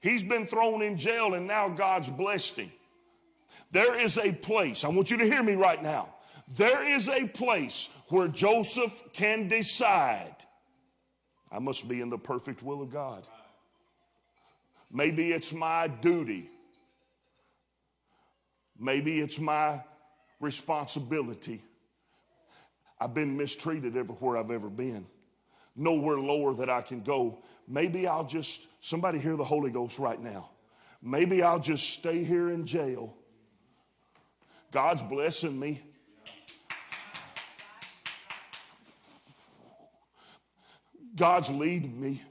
He's been thrown in jail and now God's blessed him. There is a place, I want you to hear me right now. There is a place where Joseph can decide I must be in the perfect will of God. Maybe it's my duty. Maybe it's my responsibility. I've been mistreated everywhere I've ever been. Nowhere lower that I can go. Maybe I'll just, somebody hear the Holy Ghost right now. Maybe I'll just stay here in jail. God's blessing me. God's leading me.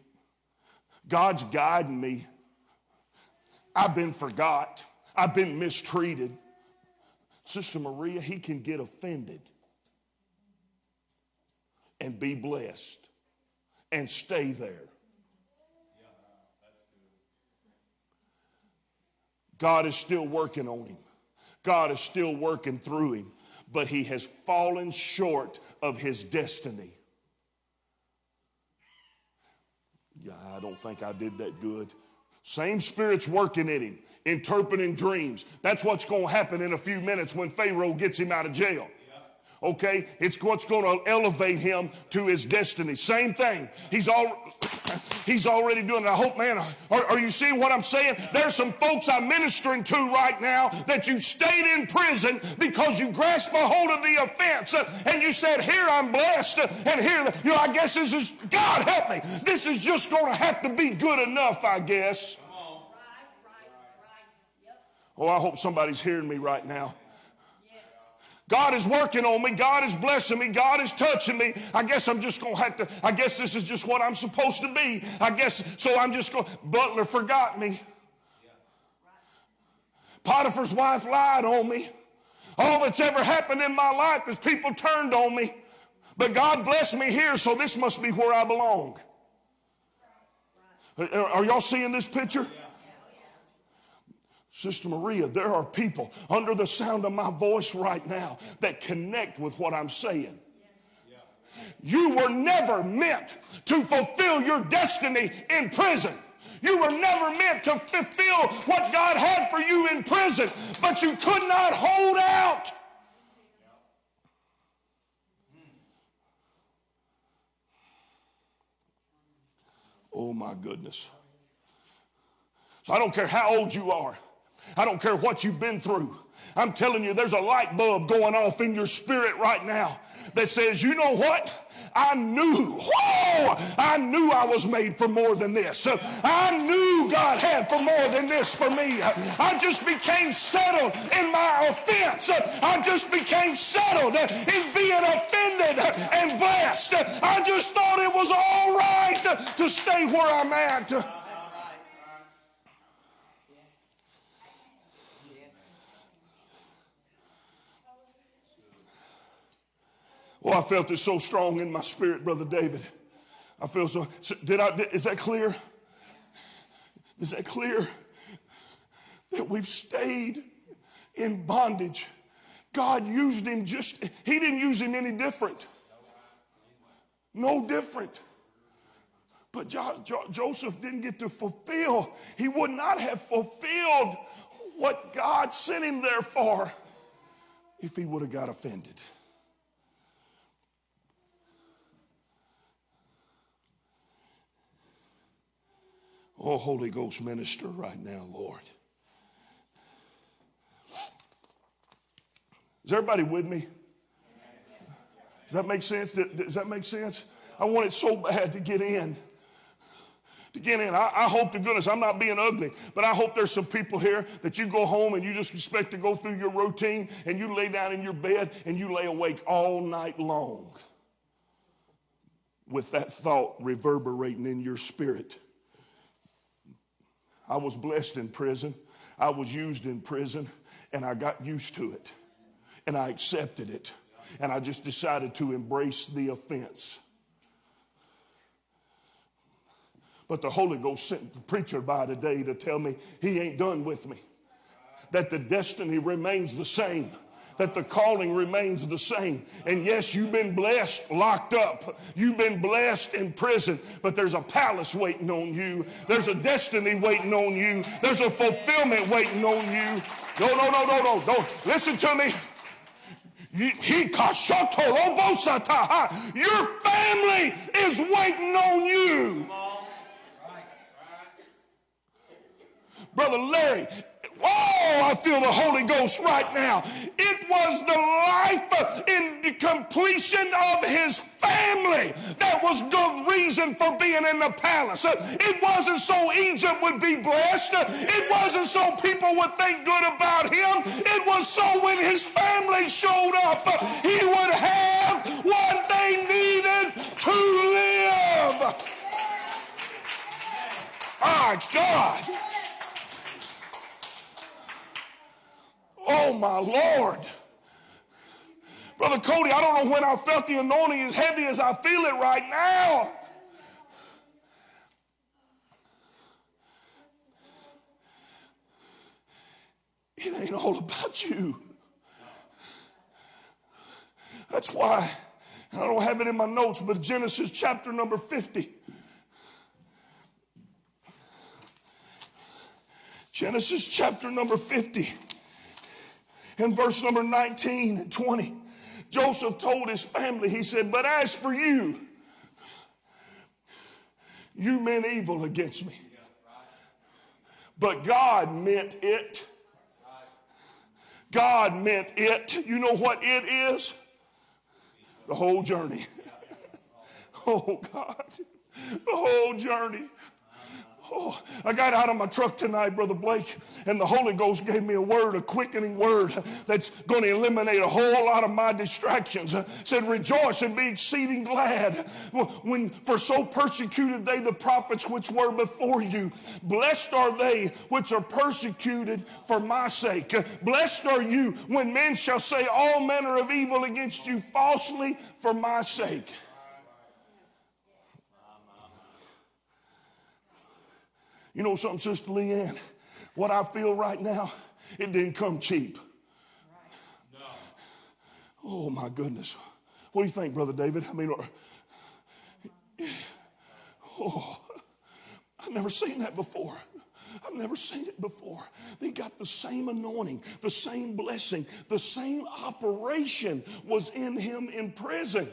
God's guiding me. I've been forgot. I've been mistreated. Sister Maria, he can get offended and be blessed and stay there. God is still working on him. God is still working through him, but he has fallen short of his destiny. Yeah, I don't think I did that good. Same spirit's working in him, interpreting dreams. That's what's going to happen in a few minutes when Pharaoh gets him out of jail. Okay? It's what's going to elevate him to his destiny. Same thing. He's all he's already doing it. I hope, man, are, are, you seeing what I'm saying? There's some folks I'm ministering to right now that you stayed in prison because you grasped a hold of the offense uh, and you said, Here I'm blessed, uh, and here, you know, I guess this is, God help me. This is just going to have to be good enough, I guess. Right, right, right. Yep. Oh, I hope somebody's hearing me right now. God is working on me. God is blessing me. God is touching me. I guess I'm just going to have to, I guess this is just what I'm supposed to be. I guess, so I'm just going. Butler forgot me. Potiphar's wife lied on me. All that's ever happened in my life is people turned on me. But God blessed me here, so this must be where I belong. Are y'all seeing this picture? Sister Maria, there are people under the sound of my voice right now that connect with what I'm saying. You were never meant to fulfill your destiny in prison. You were never meant to fulfill what God had for you in prison, but you could not hold out. Oh my goodness. So I don't care how old you are. I don't care what you've been through. I'm telling you, there's a light bulb going off in your spirit right now that says, you know what? I knew, whoa, I knew I was made for more than this. I knew God had for more than this for me. I just became settled in my offense. I just became settled in being offended and blessed. I just thought it was all right to stay where I'm at. Oh, I felt it so strong in my spirit, Brother David. I feel so. Did I? Is that clear? Is that clear? That we've stayed in bondage. God used him just, he didn't use him any different. No different. But jo- jo- Joseph didn't get to fulfill, he would not have fulfilled what God sent him there for if he would have got offended. Oh, Holy Ghost minister right now, Lord. Is everybody with me? Does that make sense? Does that make sense? I want it so bad to get in. To get in. I, I, hope to goodness I'm not being ugly, but I hope there's some people here that you go home and you just expect to go through your routine and you lay down in your bed and you lay awake all night long with that thought reverberating in your spirit. I was blessed in prison. I was used in prison, and I got used to it. And I accepted it. And I just decided to embrace the offense. But the Holy Ghost sent the preacher by today to tell me he ain't done with me. That the destiny remains the same that the calling remains the same. And yes, you've been blessed locked up. You've been blessed in prison, but there's a palace waiting on you. There's a destiny waiting on you. There's a fulfillment waiting on you. No, no, no, no, no, no. Listen to me. Your family is waiting on you. Brother Larry, oh, I feel the Holy Ghost right now. It was the life in the completion of his family that was the reason for being in the palace. It wasn't so Egypt would be blessed. It wasn't so people would think good about him. It was so when his family showed up, he would have what they needed to live. My God. Oh, my Lord. Brother Cody, I don't know when I felt the anointing as heavy as I feel it right now. It ain't all about you. That's why, I don't have it in my notes, but Genesis chapter number 50. Genesis chapter number 50 in verse number 19 and 20, Joseph told his family, he said, But as for you, you meant evil against me. But God meant it. God meant it. You know what it is? The whole journey. Oh, God. The whole journey. Oh, I got out of my truck tonight, Brother Blake, and the Holy Ghost gave me a word, a quickening word that's going to eliminate a whole lot of my distractions. Said, Rejoice and be exceeding glad when for so persecuted they the prophets which were before you. Blessed are they which are persecuted for my sake. Blessed are you when men shall say all manner of evil against you falsely for my sake. You know something, Sister Leanne? What I feel right now, it didn't come cheap. Oh my goodness. What do you think, Brother David? I mean, oh, I've never seen that before. I've never seen it before. They got the same anointing, the same blessing, the same operation was in him in prison.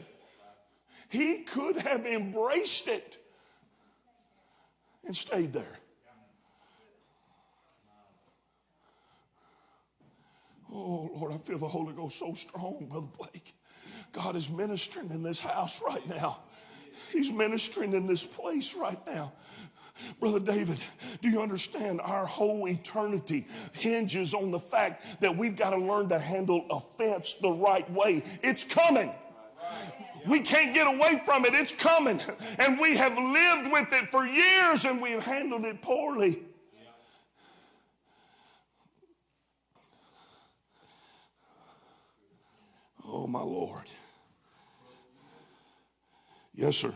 He could have embraced it and stayed there. Oh, Lord, I feel the Holy Ghost so strong, Brother Blake. God is ministering in this house right now. He's ministering in this place right now. Brother David, do you understand? Our whole eternity hinges on the fact that we've got to learn to handle offense the right way. It's coming. We can't get away from it. It's coming. And we have lived with it for years and we've handled it poorly. Oh, my Lord. Yes, sir.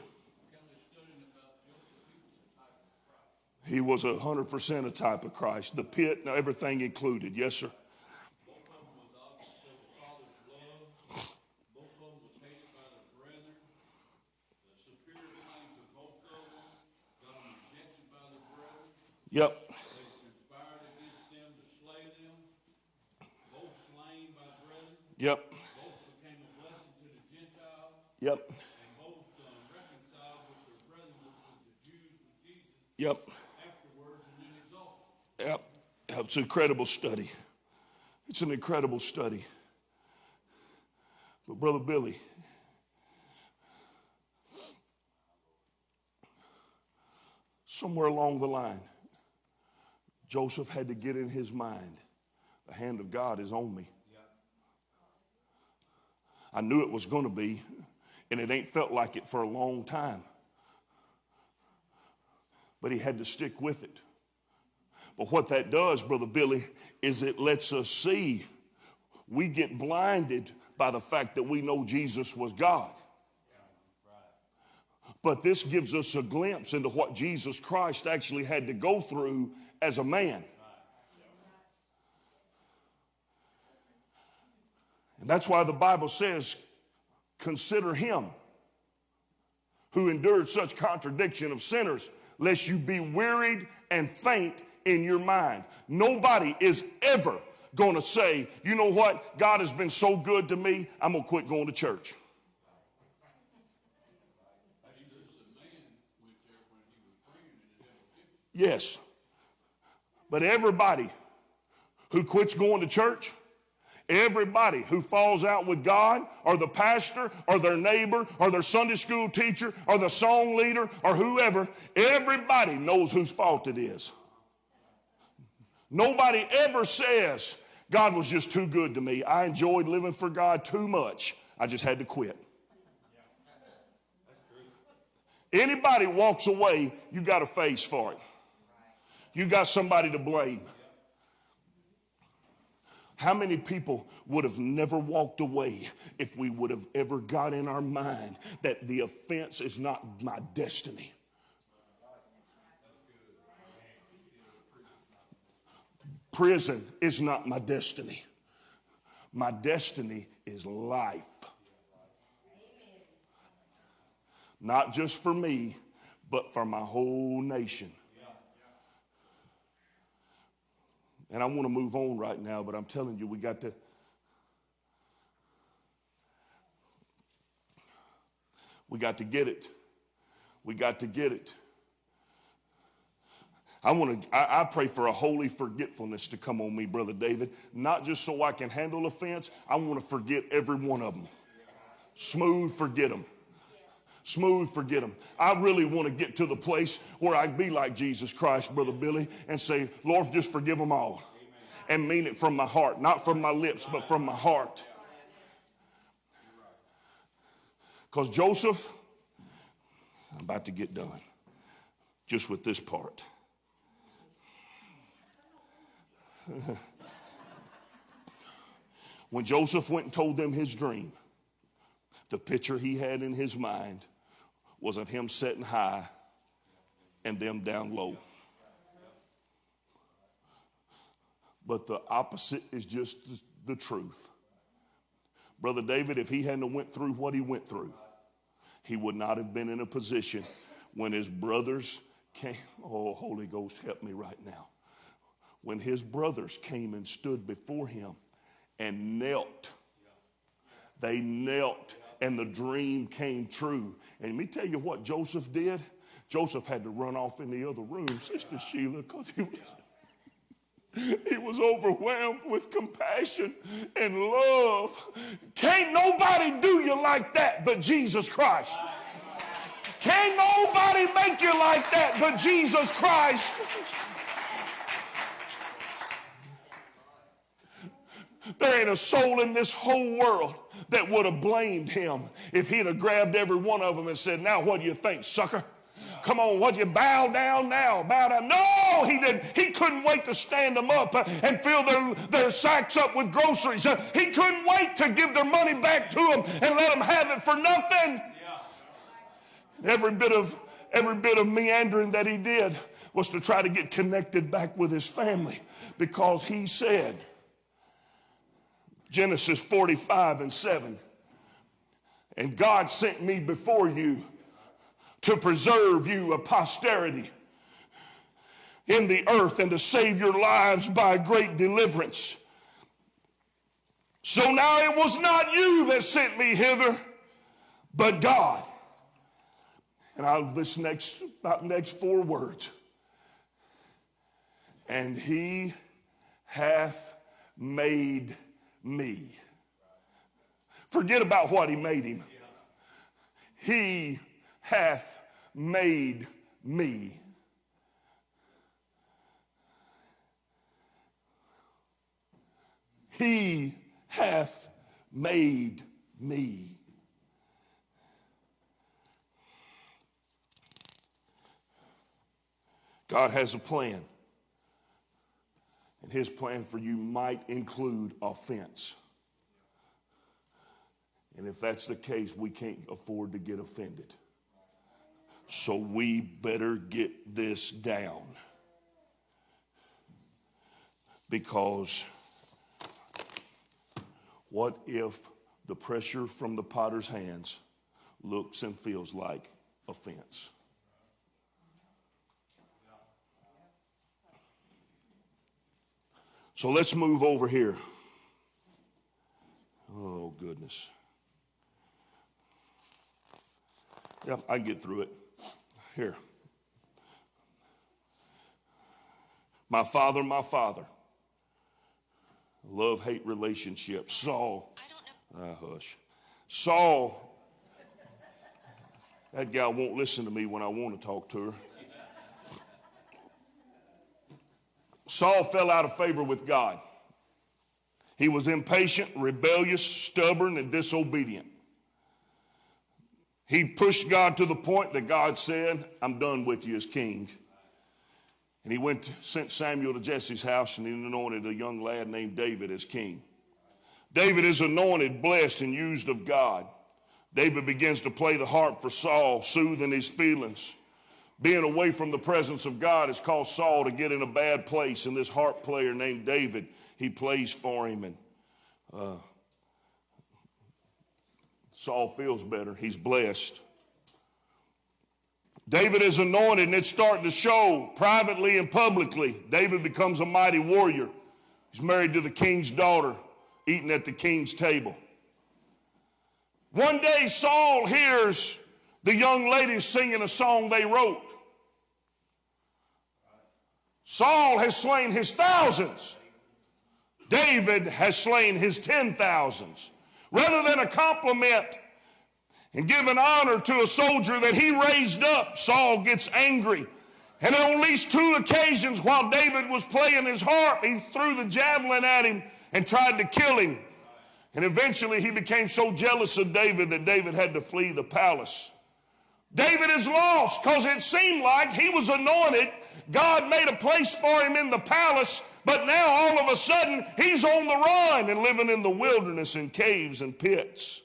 He was a hundred percent a type of Christ. The pit, and everything included. Yes, sir. Yep. They conspired against them to slay them. Both slain by brethren. Yep. Both became a blessing to the Gentiles. Yep. Yep. Yep. It's an incredible study. It's an incredible study. But, Brother Billy, somewhere along the line, Joseph had to get in his mind the hand of God is on me. I knew it was going to be, and it ain't felt like it for a long time. But he had to stick with it. But what that does, Brother Billy, is it lets us see we get blinded by the fact that we know Jesus was God. But this gives us a glimpse into what Jesus Christ actually had to go through as a man. And that's why the Bible says, consider him who endured such contradiction of sinners, lest you be wearied and faint in your mind. Nobody is ever going to say, you know what, God has been so good to me, I'm going to quit going to church. Yes. But everybody who quits going to church, everybody who falls out with God, or the pastor, or their neighbor, or their Sunday school teacher, or the song leader, or whoever, everybody knows whose fault it is. Nobody ever says, God was just too good to me. I enjoyed living for God too much. I just had to quit. Anybody walks away, you got a face for it. You got somebody to blame. How many people would have never walked away if we would have ever got in our mind that the offense is not my destiny? Prison is not my destiny. My destiny is life. Not just for me, but for my whole nation. And I want to move on right now, but I'm telling you, we got to. We got to get it. We got to get it. I want to, I, I, pray for a holy forgetfulness to come on me, Brother David, not just so I can handle offense. I want to forget every one of them. Smooth, forget them. Smooth, forget them. I really want to get to the place where I'd be like Jesus Christ, Brother Billy, and say, Lord, just forgive them all. And mean it from my heart, not from my lips, but from my heart. Because Joseph, I'm about to get done just with this part. when Joseph went and told them his dream, the picture he had in his mind was of him sitting high and them down low. But the opposite is just the truth. Brother David, if he hadn't went through what he went through, he would not have been in a position when his brothers came. Oh, Holy Ghost, help me right now when his brothers came and stood before him and knelt. They knelt and the dream came true. And let me tell you what Joseph did. Joseph had to run off in the other room, Sister Sheila, because he was, he was overwhelmed with compassion and love. Can't nobody do you like that but Jesus Christ. Can't nobody make you like that but Jesus Christ. There ain't a soul in this whole world that would have blamed him if he'd have grabbed every one of them and said, Now, what do you think, sucker? Come on, what you bow down now? Bow down. No, he didn't. He couldn't wait to stand them up uh, and fill their, their sacks up with groceries. Uh, he couldn't wait to give their money back to them and let them have it for nothing. Every bit of every bit of meandering that he did was to try to get connected back with his family because he said, Genesis 45 and 7. And God sent me before you to preserve you a posterity in the earth and to save your lives by great deliverance. So now it was not you that sent me hither, but God. And I'll this next about next four words. And he hath made me. Forget about what he made him. He hath made me. He hath made me. God has a plan. His plan for you might include offense. And if that's the case, we can't afford to get offended. So we better get this down. Because What if the pressure from the potter's hands looks and feels like offense? So let's move over here. Oh, goodness. Yeah, I can get through it. Here. My father, my father. Love hate relationship. Saul. Ah, hush. Saul. That guy won't listen to me when I want to talk to her. Saul fell out of favor with God. He was impatient, rebellious, stubborn, and disobedient. He pushed God to the point that God said, I'm done with you as king. And he went, sent Samuel to Jesse's house and he anointed a young lad named David as king. David is anointed, blessed, and used of God. David begins to play the harp for Saul, soothing his feelings. Being away from the presence of God has caused Saul to get in a bad place, and this harp player named David, he plays for him, and uh, Saul feels better. He's blessed. David is anointed, and it's starting to show privately and publicly. David becomes a mighty warrior. He's married to the king's daughter, eating at the king's table. One day, Saul hears the young ladies singing a song they wrote. Saul has slain his thousands. David has slain his ten thousands. Rather than a compliment and give an honor to a soldier that he raised up, Saul gets angry. And on at least two occasions while David was playing his harp, he threw the javelin at him and tried to kill him. And eventually he became so jealous of David that David had to flee the palace. David is lost because it seemed like he was anointed. God made a place for him in the palace, but now all of a sudden he's on the run and living in the wilderness in caves and pits.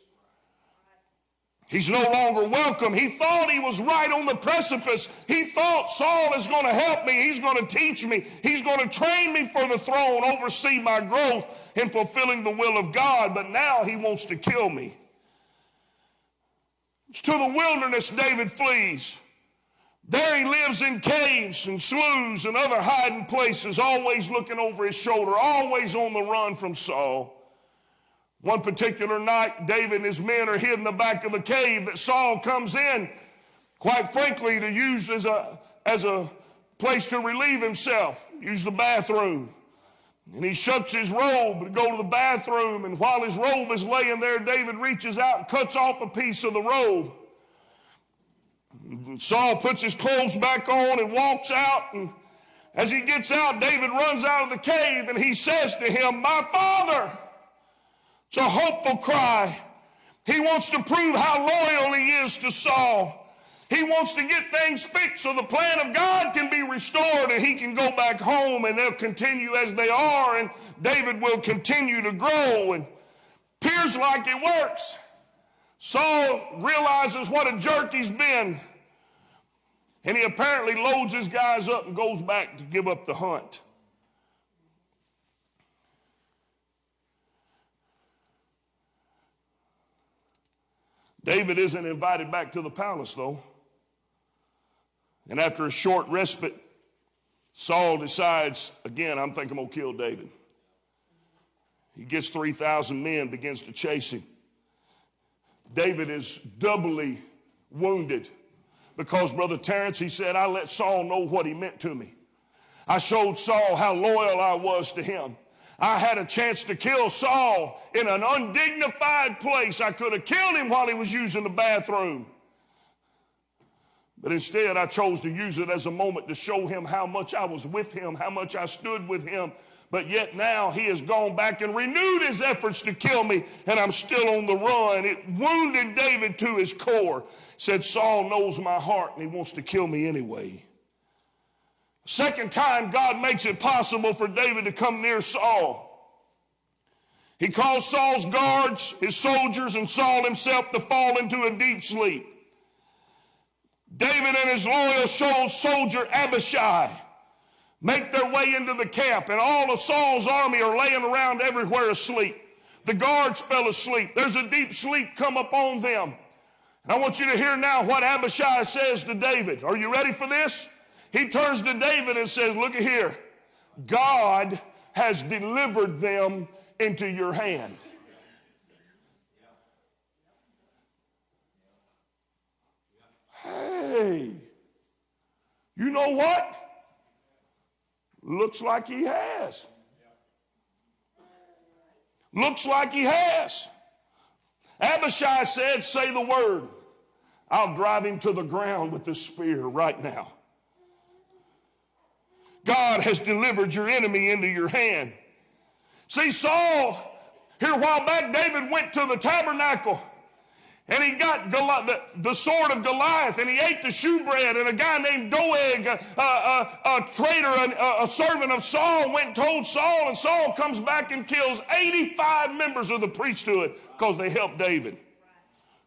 He's no longer welcome. He thought he was right on the precipice. He thought Saul is going to help me. He's going to teach me. He's going to train me for the throne, oversee my growth in fulfilling the will of God. But now he wants to kill me. To the wilderness, David flees. There he lives in caves and sloughs and other hiding places, always looking over his shoulder, always on the run from Saul. One particular night, David and his men are hid in the back of a cave that Saul comes in, quite frankly, to use as a, as a place to relieve himself, use the bathroom. And he shuts his robe to go to the bathroom. And while his robe is laying there, David reaches out and cuts off a piece of the robe. And Saul puts his clothes back on and walks out. And as he gets out, David runs out of the cave and he says to him, My father. It's a hopeful cry. He wants to prove how loyal he is to Saul. He wants to get things fixed so the plan of God can be restored and he can go back home and they'll continue as they are and David will continue to grow and appears like it works. Saul realizes what a jerk he's been and he apparently loads his guys up and goes back to give up the hunt. David isn't invited back to the palace, though. And after a short respite, Saul decides, again, I'm thinking I'm going to kill David. He gets 3,000 men, begins to chase him. David is doubly wounded because, Brother Terrence, he said, I let Saul know what he meant to me. I showed Saul how loyal I was to him. I had a chance to kill Saul in an undignified place. I could have killed him while he was using the bathroom. But instead, I chose to use it as a moment to show him how much I was with him, how much I stood with him. But yet now he has gone back and renewed his efforts to kill me, and I'm still on the run. It wounded David to his core. Said, Saul knows my heart, and he wants to kill me anyway. Second time, God makes it possible for David to come near Saul. He calls Saul's guards, his soldiers, and Saul himself to fall into a deep sleep. David and his loyal soldier Abishai make their way into the camp, and all of Saul's army are laying around everywhere asleep. The guards fell asleep. There's a deep sleep come upon them. And I want you to hear now what Abishai says to David. Are you ready for this? He turns to David and says, Look at here. God has delivered them into your hand. Hey, you know what? Looks like he has. Looks like he has. Abishai said, Say the word. I'll drive him to the ground with this spear right now. God has delivered your enemy into your hand. See, Saul, here a while back, David went to the tabernacle and he got Goli- the, the sword of Goliath and he ate the shewbread. And a guy named Doeg, a, a, a, a traitor, a, a servant of Saul, went and told Saul. And Saul comes back and kills 85 members of the priesthood because they helped David.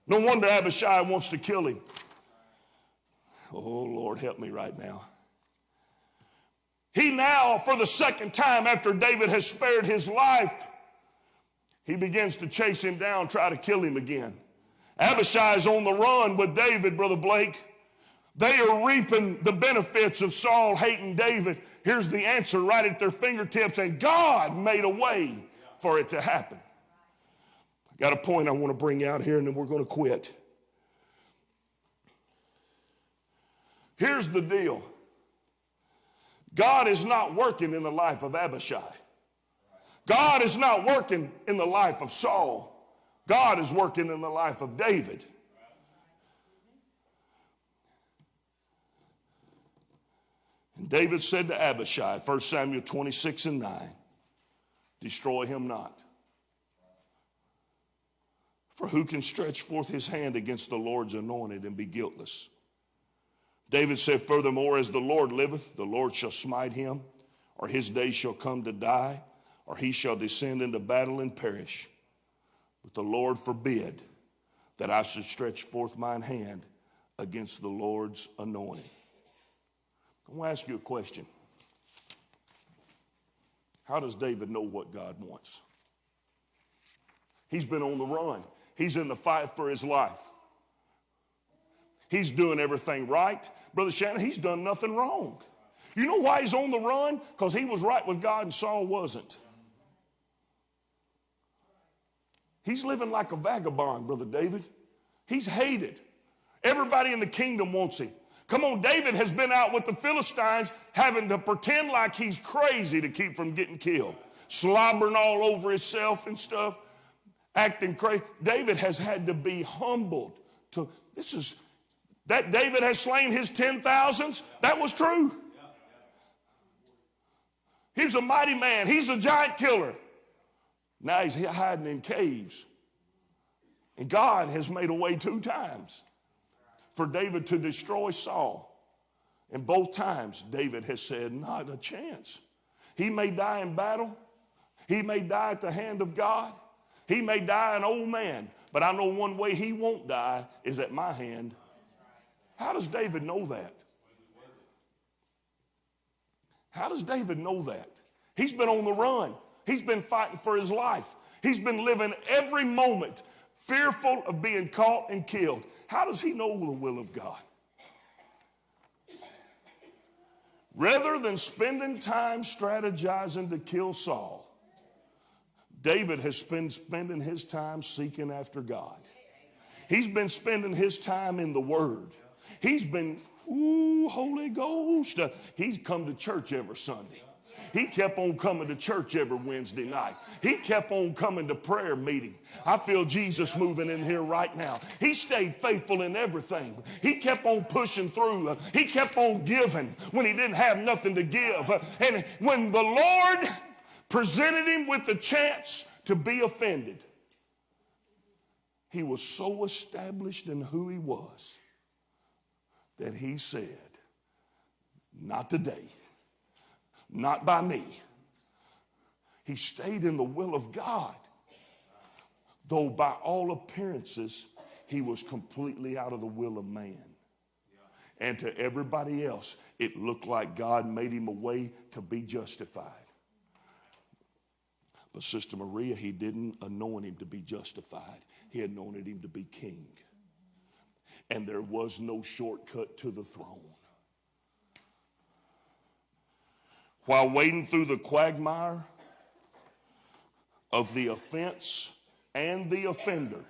No wonder Abishai wants to kill him. Oh, Lord, help me right now. He now, for the second time after David has spared his life, he begins to chase him down, try to kill him again. Abishai's on the run with David, Brother Blake. They are reaping the benefits of Saul hating David. Here's the answer right at their fingertips, and God made a way for it to happen. I got a point I want to bring out here, and then we're going to quit. Here's the deal God is not working in the life of Abishai, God is not working in the life of Saul. God is working in the life of David. And David said to Abishai, 1 Samuel 26 and 9, destroy him not. For who can stretch forth his hand against the Lord's anointed and be guiltless? David said, Furthermore, as the Lord liveth, the Lord shall smite him, or his day shall come to die, or he shall descend into battle and perish. But the Lord forbid that I should stretch forth mine hand against the Lord's anointing. I want to ask you a question. How does David know what God wants? He's been on the run, he's in the fight for his life. He's doing everything right. Brother Shannon, he's done nothing wrong. You know why he's on the run? Because he was right with God and Saul wasn't. He's living like a vagabond, Brother David. He's hated. Everybody in the kingdom wants him. Come on, David has been out with the Philistines having to pretend like he's crazy to keep from getting killed, slobbering all over himself and stuff, acting crazy. David has had to be humbled to this is that David has slain his ten thousands. That was true. He was a mighty man. He's a giant killer. Now he's hiding in caves. And God has made a way two times for David to destroy Saul. And both times, David has said, Not a chance. He may die in battle, he may die at the hand of God, he may die an old man, but I know one way he won't die is at my hand. How does David know that? How does David know that? He's been on the run. He's been fighting for his life. He's been living every moment fearful of being caught and killed. How does he know the will of God? Rather than spending time strategizing to kill Saul, David has been spending his time seeking after God. He's been spending his time in the Word. He's been, ooh, Holy Ghost. He's come to church every Sunday. He kept on coming to church every Wednesday night. He kept on coming to prayer meeting. I feel Jesus moving in here right now. He stayed faithful in everything. He kept on pushing through. He kept on giving when he didn't have nothing to give. And when the Lord presented him with the chance to be offended, he was so established in who he was that he said, Not today not by me. He stayed in the will of God, though by all appearances, he was completely out of the will of man. And to everybody else, it looked like God made him a way to be justified. But Sister Maria, he didn't anoint him to be justified, he anointed him to be king. And there was no shortcut to the throne. While wading through the quagmire of the offense and the offender,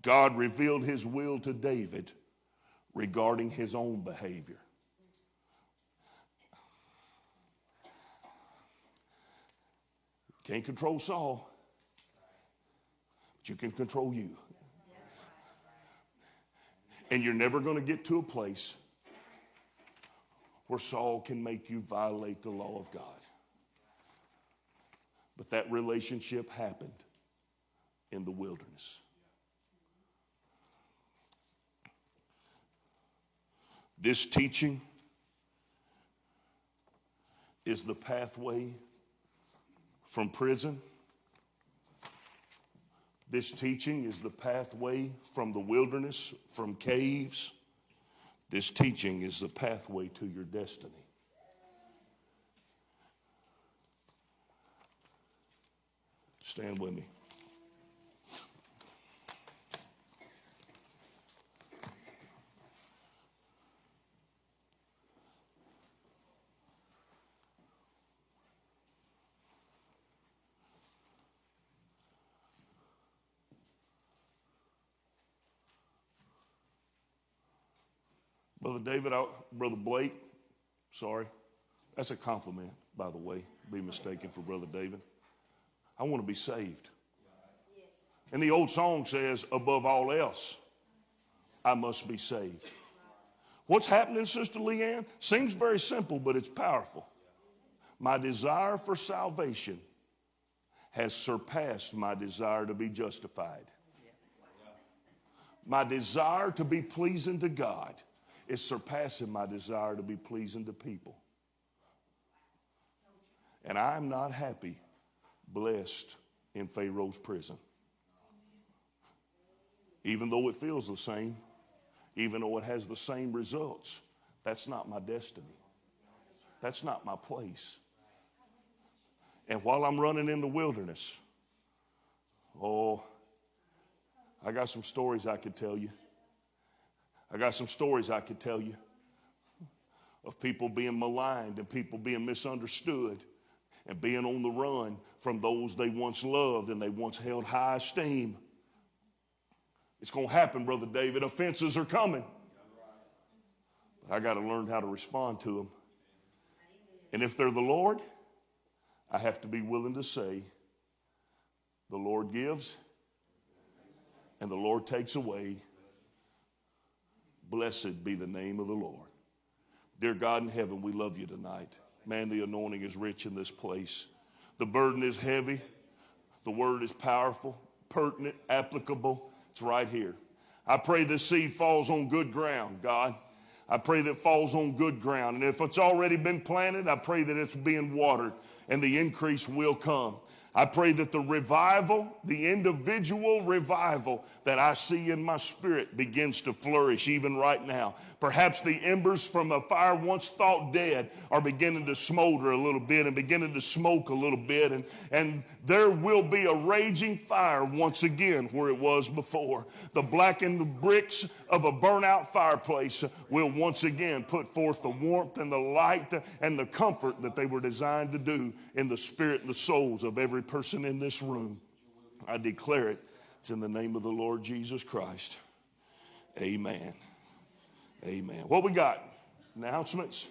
God revealed his will to David regarding his own behavior. Can't control Saul, but you can control you. And you're never going to get to a place where Saul can make you violate the law of God. But that relationship happened in the wilderness. This teaching is the pathway from prison. This teaching is the pathway from the wilderness, from caves. This teaching is the pathway to your destiny. Stand with me. Brother David, I, Brother Blake, sorry. That's a compliment, by the way. Be mistaken for Brother David. I want to be saved. And the old song says, above all else, I must be saved. What's happening, Sister Leanne? Seems very simple, but it's powerful. My desire for salvation has surpassed my desire to be justified. My desire to be pleasing to God is surpassing my desire to be pleasing to people. And I'm not happy, blessed in Pharaoh's prison. Even though it feels the same, even though it has the same results, that's not my destiny. That's not my place. And while I'm running in the wilderness, oh, I got some stories I could tell you. I got some stories I could tell you of people being maligned and people being misunderstood and being on the run from those they once loved and they once held high esteem. It's going to happen, Brother David. Offenses are coming. But I got to learn how to respond to them. And if they're the Lord, I have to be willing to say, the Lord gives and the Lord takes away. Blessed be the name of the Lord. Dear God in heaven, we love you tonight. Man, the anointing is rich in this place. The burden is heavy. The word is powerful, pertinent, applicable. It's right here. I pray this seed falls on good ground, God. I pray that it falls on good ground. And if it's already been planted, I pray that it's being watered and the increase will come. I pray that the revival, the individual revival that I see in my spirit begins to flourish even right now. Perhaps the embers from a fire once thought dead are beginning to smolder a little bit and beginning to smoke a little bit. And, and there will be a raging fire once again where it was before. The blackened bricks of a burnout fireplace will once again put forth the warmth and the light and the comfort that they were designed to do in the spirit and the souls of every person in this room. I declare it. It's in the name of the Lord Jesus Christ. Amen. Amen. What we got? Announcements?